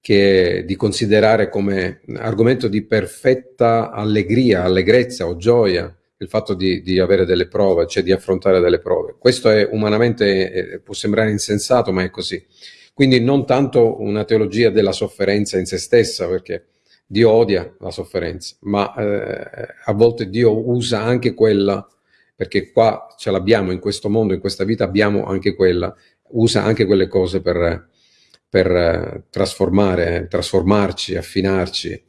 che di considerare come argomento di perfetta allegria, allegrezza o gioia il fatto di, di, avere delle prove, cioè di affrontare delle prove. Questo è umanamente, eh, può sembrare insensato, ma è così. Quindi non tanto una teologia della sofferenza in se stessa, perché Dio odia la sofferenza, ma eh, a volte Dio usa anche quella, perché qua ce l'abbiamo in questo mondo, in questa vita abbiamo anche quella, usa anche quelle cose per, per eh, trasformare, trasformarci, affinarci.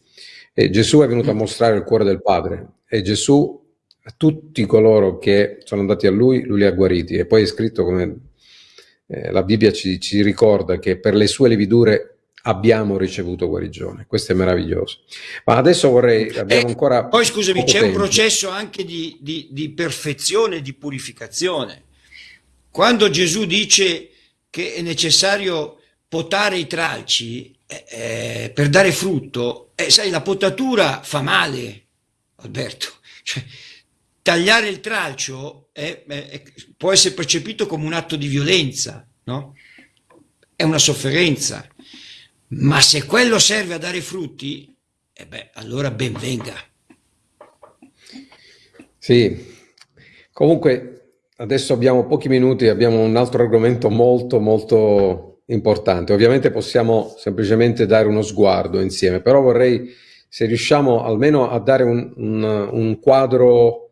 E Gesù è venuto a mostrare il cuore del Padre e Gesù a tutti coloro che sono andati a Lui, Lui li ha guariti. E poi è scritto come eh, la Bibbia ci, ci, ricorda che per le sue lividure abbiamo ricevuto guarigione. Questo è meraviglioso. Ma adesso vorrei, abbiamo eh, ancora... Poi scusami, c'è un processo anche di, di, di perfezione, di purificazione. Quando Gesù dice che è necessario potare i tralci eh, eh, per dare frutto, eh, sai, la potatura fa male, Alberto. Cioè, tagliare il tralcio è, è, può essere percepito come un atto di violenza, no? È una sofferenza. Ma se quello serve a dare frutti, eh beh, allora ben venga. Sì, comunque adesso abbiamo pochi minuti, abbiamo un altro argomento molto molto importante. Ovviamente possiamo semplicemente dare uno sguardo insieme, però vorrei, se riusciamo almeno a dare un, un, un quadro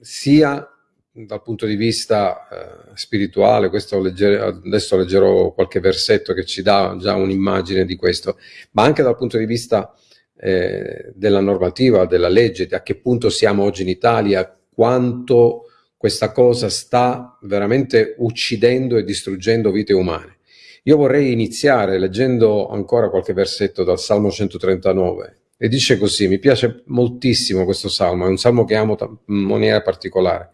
sia dal punto di vista eh, spirituale, legger adesso leggerò qualche versetto che ci dà già un'immagine di questo, ma anche dal punto di vista eh, della normativa, della legge, a che punto siamo oggi in Italia, quanto questa cosa sta veramente uccidendo e distruggendo vite umane. Io vorrei iniziare leggendo ancora qualche versetto dal Salmo 139, e dice così, mi piace moltissimo questo salmo, è un salmo che amo in maniera particolare.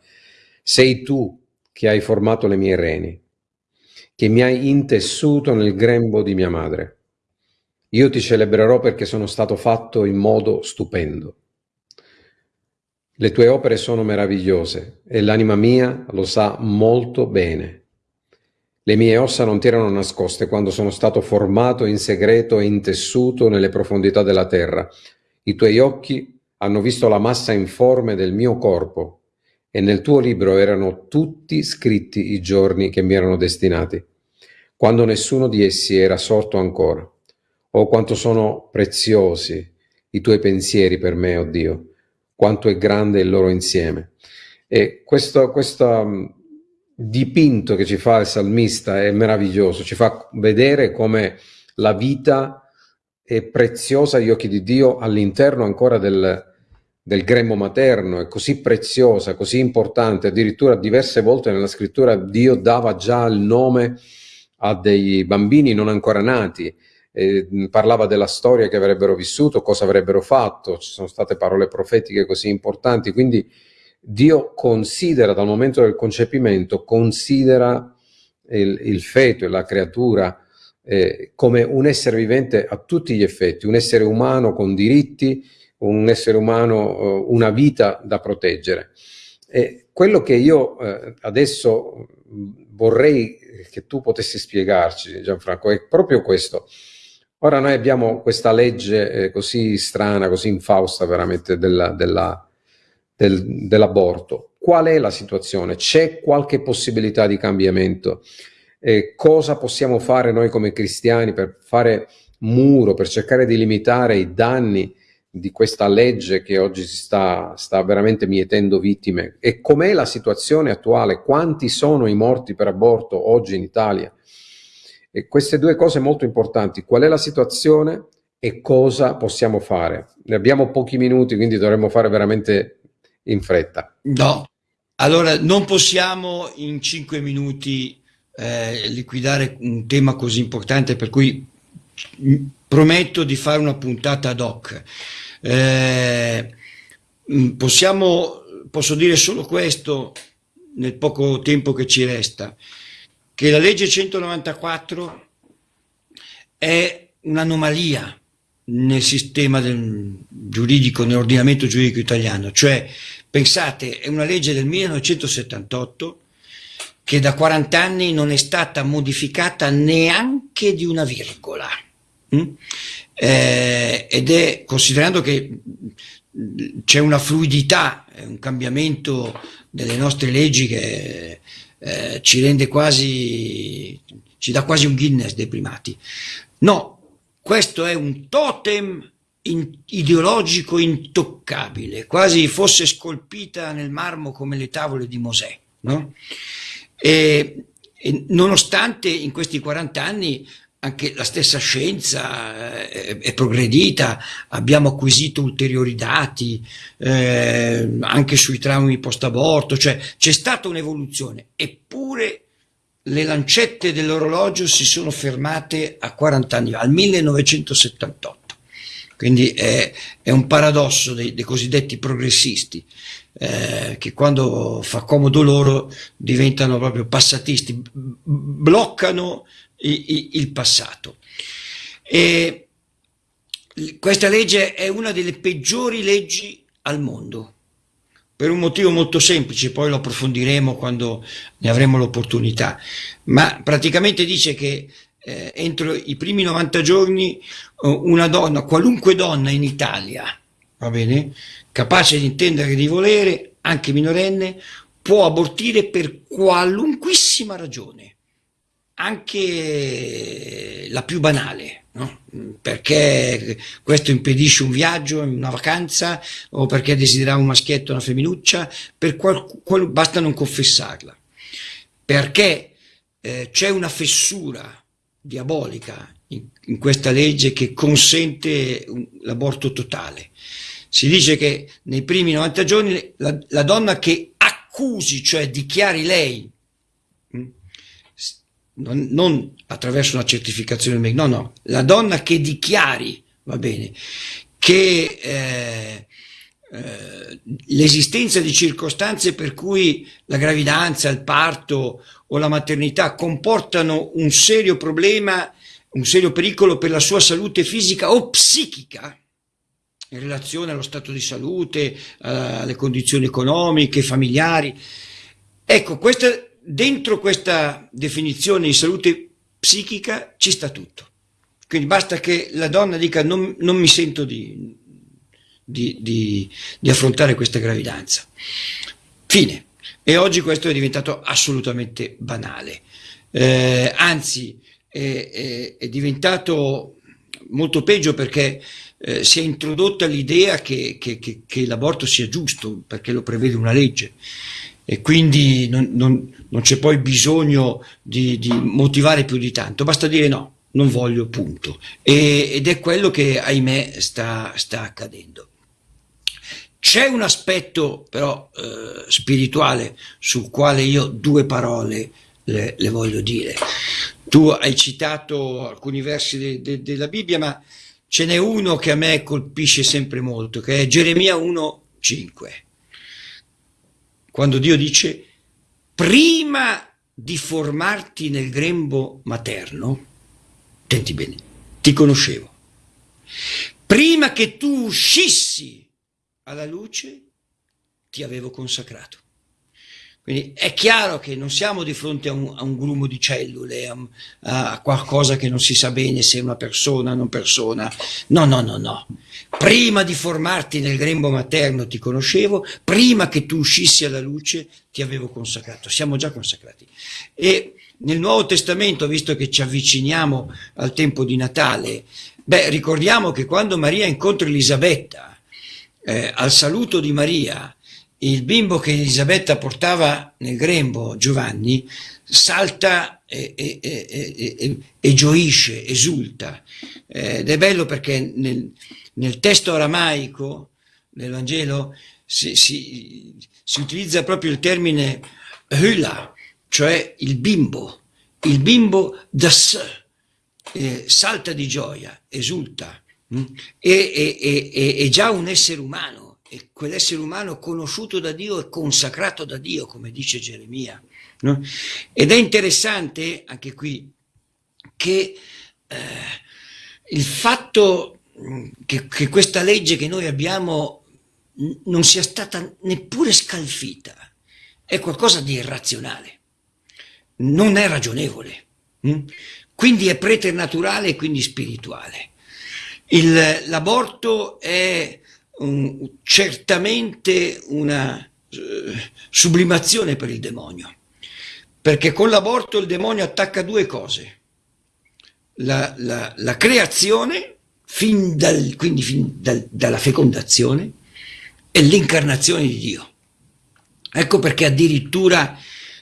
Sei tu che hai formato le mie reni, che mi hai intessuto nel grembo di mia madre. Io ti celebrerò perché sono stato fatto in modo stupendo. Le tue opere sono meravigliose e l'anima mia lo sa molto bene. Le mie ossa non ti erano nascoste quando sono stato formato in segreto e intessuto nelle profondità della terra. I tuoi occhi hanno visto la massa informe del mio corpo e nel tuo libro erano tutti scritti i giorni che mi erano destinati, quando nessuno di essi era sorto ancora. Oh, quanto sono preziosi i tuoi pensieri per me, oh Dio, quanto è grande il loro insieme. E questo, questa dipinto che ci fa il salmista è meraviglioso, ci fa vedere come la vita è preziosa agli occhi di Dio all'interno ancora del, del grembo materno, è così preziosa, così importante, addirittura diverse volte nella scrittura Dio dava già il nome a dei bambini non ancora nati, eh, parlava della storia che avrebbero vissuto, cosa avrebbero fatto, ci sono state parole profetiche così importanti, quindi Dio considera dal momento del concepimento, considera il, il feto e la creatura eh, come un essere vivente a tutti gli effetti, un essere umano con diritti, un essere umano, eh, una vita da proteggere. E quello che io eh, adesso vorrei che tu potessi spiegarci, Gianfranco, è proprio questo. Ora noi abbiamo questa legge eh, così strana, così infausta veramente della, della, del, dell'aborto. Qual è la situazione? C'è qualche possibilità di cambiamento? Eh, cosa possiamo fare noi come cristiani per fare muro, per cercare di limitare i danni di questa legge che oggi si sta, sta veramente mietendo vittime? E com'è la situazione attuale? Quanti sono i morti per aborto oggi in Italia? E queste due cose molto importanti, qual è la situazione e cosa possiamo fare? Ne abbiamo pochi minuti, quindi dovremmo fare veramente in fretta. No, allora non possiamo in cinque minuti eh, liquidare un tema così importante, per cui prometto di fare una puntata ad hoc. Eh, possiamo, posso dire solo questo nel poco tempo che ci resta che la legge 194 è un'anomalia nel sistema giuridico, nell'ordinamento giuridico italiano, cioè pensate è una legge del 1978 che da 40 anni non è stata modificata neanche di una virgola. Mm? Eh, ed è considerando che c'è una fluidità, un cambiamento delle nostre leggi che eh, ci rende quasi, ci dà quasi un Guinness dei primati. No, questo è un totem in, ideologico intoccabile, quasi fosse scolpita nel marmo come le tavole di Mosè. No? E, e nonostante in questi 40 anni anche la stessa scienza eh, è, progredita, abbiamo acquisito ulteriori dati eh, anche sui traumi post-aborto, cioè c'è stata un'evoluzione, eppure le lancette dell'orologio si sono fermate a 40 anni, al 1978. Quindi è, è un paradosso dei, dei cosiddetti progressisti, eh, che quando fa comodo loro diventano proprio passatisti, bloccano il passato. E questa legge è una delle peggiori leggi al mondo, per un motivo molto semplice, poi lo approfondiremo quando ne avremo l'opportunità, ma praticamente dice che eh, entro i primi 90 giorni una donna, qualunque donna in Italia, va bene, capace di intendere di volere, anche minorenne, può abortire per qualunquissima ragione anche la più banale, no? perché questo impedisce un viaggio, una vacanza, o perché desiderava un maschietto una femminuccia, basta non confessarla, perché eh, c'è una fessura diabolica in, in, questa legge che consente l'aborto totale. Si dice che nei primi 90 giorni la, la donna che accusi, cioè dichiari lei non, non attraverso una certificazione, no, no, la donna che dichiari, va bene, che eh, eh, l'esistenza di circostanze per cui la gravidanza, il parto o la maternità comportano un serio problema, un serio pericolo per la sua salute fisica o psichica, in relazione allo stato di salute, alle condizioni economiche, familiari. Ecco, questa dentro questa definizione di salute psichica ci sta tutto. Quindi basta che la donna dica non, non mi sento di, di, di, di, affrontare questa gravidanza. Fine. E oggi questo è diventato assolutamente banale. Eh, anzi, è, è, è, diventato molto peggio perché eh, si è introdotta l'idea che, che, che, che l'aborto sia giusto, perché lo prevede una legge e quindi non, non, non c'è poi bisogno di, di, motivare più di tanto, basta dire no, non voglio, punto. E, ed è quello che, ahimè, sta, sta accadendo. C'è un aspetto però eh, spirituale sul quale io due parole le, le, voglio dire. Tu hai citato alcuni versi de, de, della Bibbia, ma ce n'è uno che a me colpisce sempre molto, che è Geremia 1,5 quando Dio dice prima di formarti nel grembo materno, senti bene, ti conoscevo. Prima che tu uscissi alla luce, ti avevo consacrato. Quindi è chiaro che non siamo di fronte a un, a un grumo di cellule, a, a, qualcosa che non si sa bene se è una persona o non persona. No, no, no, no. Prima di formarti nel grembo materno ti conoscevo, prima che tu uscissi alla luce ti avevo consacrato. Siamo già consacrati. E nel Nuovo Testamento, visto che ci avviciniamo al tempo di Natale, beh, ricordiamo che quando Maria incontra Elisabetta, eh, al saluto di Maria, il bimbo che Elisabetta portava nel grembo, Giovanni, salta e, e, e, e gioisce, esulta. Eh, ed è bello perché nel, nel testo aramaico del Vangelo si, si, si, utilizza proprio il termine hula, cioè il bimbo, il bimbo da sé, eh, salta di gioia, esulta, mh? Mm? è già un essere umano e quell'essere umano conosciuto da Dio e consacrato da Dio, come dice Geremia. No? Ed è interessante anche qui che eh, il fatto mm, che, che questa legge che noi abbiamo non sia stata neppure scalfita è qualcosa di irrazionale, non è ragionevole, hm? quindi è preternaturale e quindi spirituale. L'aborto è un, certamente una eh, sublimazione per il demonio, perché con l'aborto il demonio attacca due cose, la, la, la creazione, fin dal, quindi fin dal, dalla fecondazione, e l'incarnazione di Dio. Ecco perché addirittura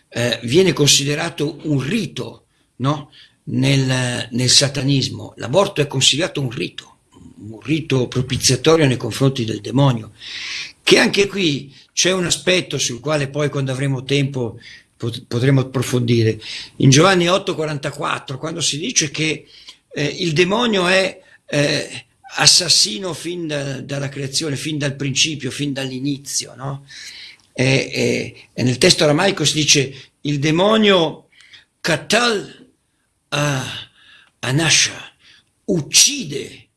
eh, viene considerato un rito no? nel, nel satanismo, l'aborto è considerato un rito un rito propiziatorio nei confronti del demonio, che anche qui c'è un aspetto sul quale poi quando avremo tempo potremo approfondire. In Giovanni 8,44, quando si dice che eh, il demonio è eh, assassino fin da, dalla creazione, fin dal principio, fin dall'inizio, no? e, e, e, nel testo aramaico si dice il demonio katal uh, anasha, uccide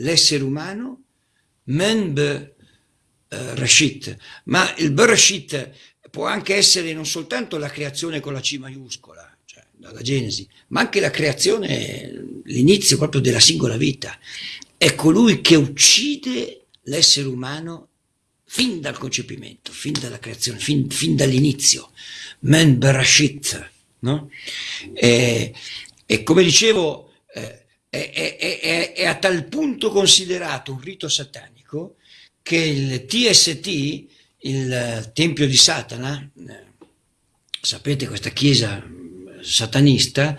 l'essere umano, men be uh, rashit, ma il berashit può anche essere non soltanto la creazione con la C maiuscola, cioè dalla Genesi, ma anche la creazione, l'inizio proprio della singola vita. È colui che uccide l'essere umano fin dal concepimento, fin dalla creazione, fin, fin dall'inizio. Men berashit, no? E, e come dicevo, eh, è, è, è, è, a tal punto considerato un rito satanico che il TST, il Tempio di Satana, eh, sapete questa chiesa satanista,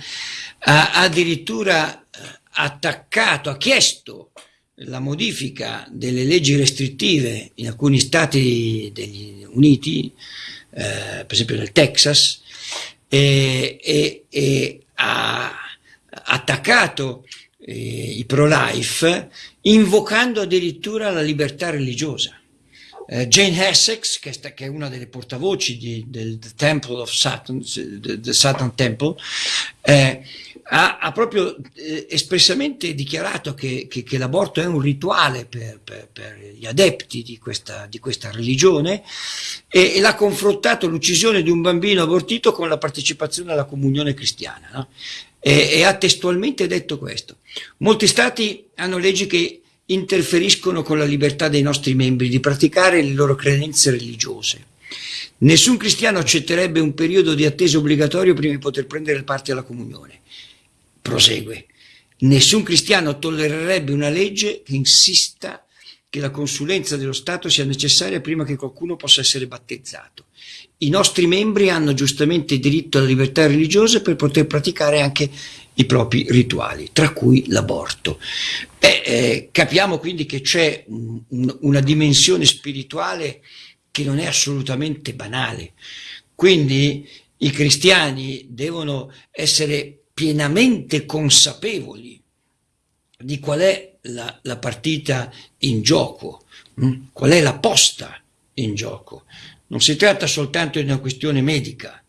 ha addirittura eh, attaccato, ha chiesto la modifica delle leggi restrittive in alcuni stati degli Uniti, eh, per esempio nel Texas, e, e, e ha attaccato eh, i pro-life, invocando addirittura la libertà religiosa. Eh, Jane Essex, che, sta, che, è una delle portavoci di, del Temple of Satan, the Satan Temple, eh, ha, ha, proprio eh, espressamente dichiarato che, che, che, l'aborto è un rituale per, per, per gli adepti di questa, di questa religione e, e, l'ha confrontato l'uccisione di un bambino abortito con la partecipazione alla comunione cristiana. No? E, e ha testualmente detto questo. Molti stati hanno leggi che interferiscono con la libertà dei nostri membri di praticare le loro credenze religiose. Nessun cristiano accetterebbe un periodo di attesa obbligatorio prima di poter prendere parte alla comunione. Prosegue. Nessun cristiano tollererebbe una legge che insista che la consulenza dello Stato sia necessaria prima che qualcuno possa essere battezzato i nostri membri hanno giustamente diritto alla libertà religiosa per poter praticare anche i propri rituali, tra cui l'aborto. Eh, capiamo quindi che c'è un, un, una dimensione spirituale che non è assolutamente banale. Quindi i cristiani devono essere pienamente consapevoli di qual è la, la partita in gioco, mh? Hm? qual è la posta in gioco. Non si tratta soltanto di una questione medica,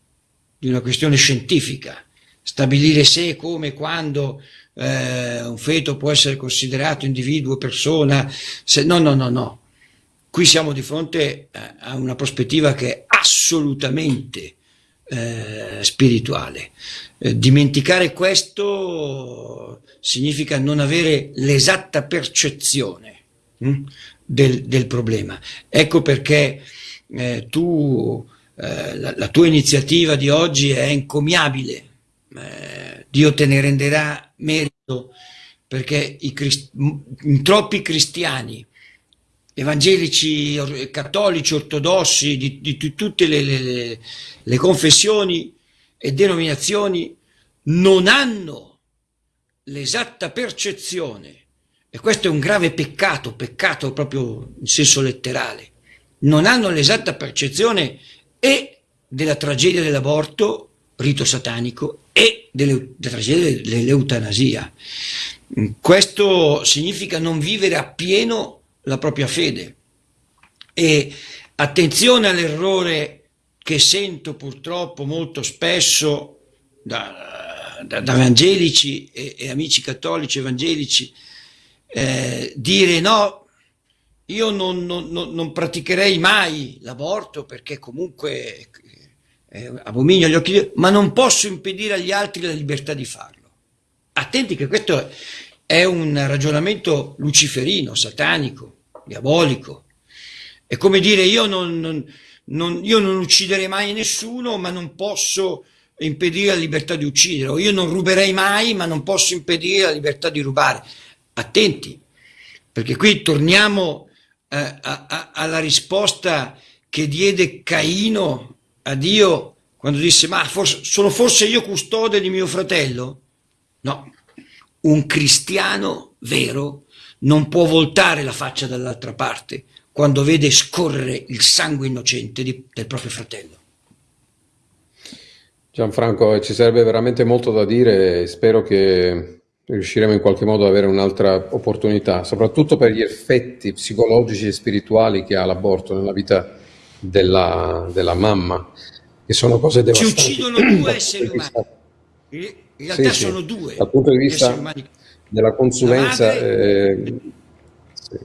di una questione scientifica, stabilire se, come, quando eh, un feto può essere considerato individuo, persona, se, no, no, no, no. qui siamo di fronte a una prospettiva che è assolutamente eh, spirituale. Eh, dimenticare questo significa non avere l'esatta percezione hm, del, del, problema. Ecco perché eh, tu, eh, la, la, tua iniziativa di oggi è encomiabile. Eh, Dio te ne renderà merito perché i in troppi cristiani evangelici, cattolici, ortodossi, di, di, di tutte le, le, le confessioni e denominazioni non hanno l'esatta percezione, e questo è un grave peccato, peccato proprio in senso letterale, non hanno l'esatta percezione e della tragedia dell'aborto, rito satanico, e della tragedia dell'eutanasia. Questo significa non vivere appieno la propria fede. E attenzione all'errore che sento purtroppo molto spesso da, da, da evangelici e, e, amici cattolici evangelici, eh, dire no, io non, non, non praticherei mai l'aborto perché comunque è abominio agli occhi di ma non posso impedire agli altri la libertà di farlo. Attenti che questo è un ragionamento luciferino, satanico, diabolico. È come dire io non, non, non, io non ucciderei mai nessuno, ma non posso impedire la libertà di uccidere, o io non ruberei mai, ma non posso impedire la libertà di rubare. Attenti, perché qui torniamo eh, alla risposta che diede Caino a Dio quando disse ma forse, sono forse io custode di mio fratello? No, un cristiano vero non può voltare la faccia dall'altra parte quando vede scorrere il sangue innocente di, del proprio fratello. Gianfranco, ci sarebbe veramente molto da dire spero che riusciremo in qualche modo ad avere un'altra opportunità, soprattutto per gli effetti psicologici e spirituali che ha l'aborto nella vita della, della mamma, che sono cose devastanti. Ci uccidono due esseri umani. In realtà sì, sono due. Dal punto di vista della consulenza, eh, sì.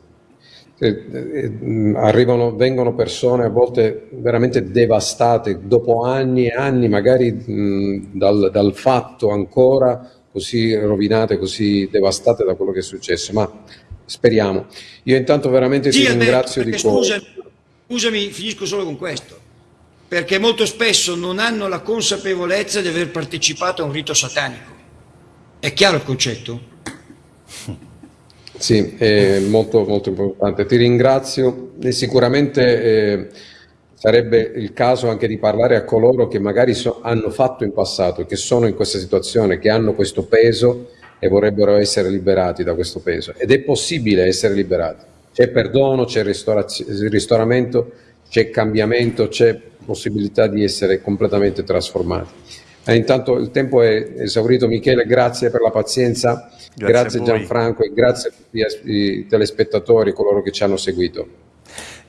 eh, eh, arrivano, vengono persone a volte veramente devastate dopo anni e anni, magari mh, dal, dal fatto ancora così rovinate, così devastate da quello che è successo, ma speriamo. Io intanto veramente sì, ti ringrazio di cuore. Scusami, finisco solo con questo perché molto spesso non hanno la consapevolezza di aver partecipato a un rito satanico. È chiaro il concetto? Sì, è molto, molto importante. Ti ringrazio e sicuramente eh, sarebbe il caso anche di parlare a coloro che magari so, hanno fatto in passato, che sono in questa situazione, che hanno questo peso e vorrebbero essere liberati da questo peso. Ed è possibile essere liberati. C'è perdono, c'è ristoramento, c'è cambiamento, c'è possibilità di essere completamente trasformati. Eh, intanto il tempo è esaurito, Michele, grazie per la pazienza, grazie, grazie Gianfranco e grazie a tutti i telespettatori, coloro che ci hanno seguito.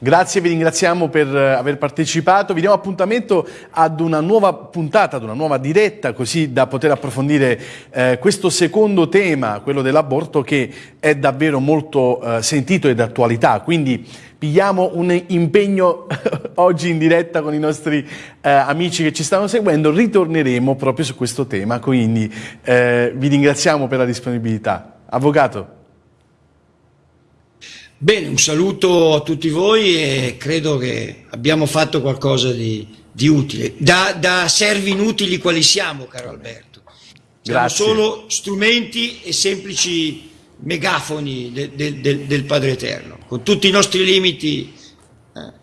Grazie, vi ringraziamo per eh, aver partecipato, vi diamo appuntamento ad una nuova puntata, ad una nuova diretta, così da poter approfondire eh, questo secondo tema, quello dell'aborto, che è davvero molto eh, sentito ed attualità, quindi pigliamo un impegno oggi in diretta con i nostri eh, amici che ci stanno seguendo, ritorneremo proprio su questo tema, quindi eh, vi ringraziamo per la disponibilità. Avvocato. Bene, un saluto a tutti voi e credo che abbiamo fatto qualcosa di, di utile. Da, da, servi inutili quali siamo, caro Alberto. Siamo Grazie. solo strumenti e semplici megafoni de, de, de, del Padre Eterno. Con tutti i nostri limiti eh,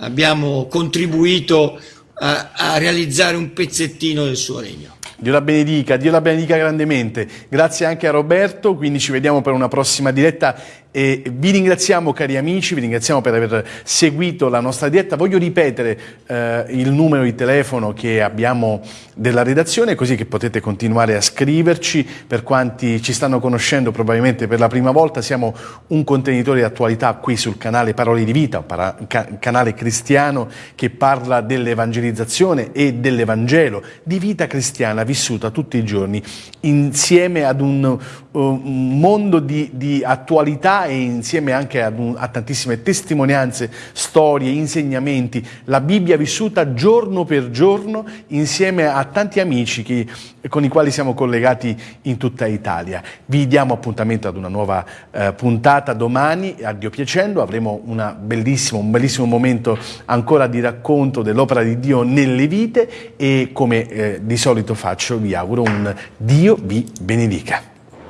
abbiamo contribuito a, a realizzare un pezzettino del suo regno. Dio la benedica, Dio la benedica grandemente. Grazie anche a Roberto, quindi ci vediamo per una prossima diretta e vi ringraziamo cari amici, vi ringraziamo per aver seguito la nostra diretta. Voglio ripetere eh, il numero di telefono che abbiamo della redazione così che potete continuare a scriverci. Per quanti ci stanno conoscendo probabilmente per la prima volta siamo un contenitore di attualità qui sul canale Parole di Vita, un canale cristiano che parla dell'evangelizzazione e dell'Evangelo, di vita cristiana vissuta tutti i giorni insieme ad un, un mondo di, di attualità e insieme anche un, a tantissime testimonianze, storie, insegnamenti, la Bibbia vissuta giorno per giorno insieme a tanti amici che, con i quali siamo collegati in tutta Italia. Vi diamo appuntamento ad una nuova eh, puntata domani, a Dio piacendo, avremo un bellissimo momento ancora di racconto dell'opera di Dio nelle vite e come eh, di solito faccio vi auguro un Dio vi benedica.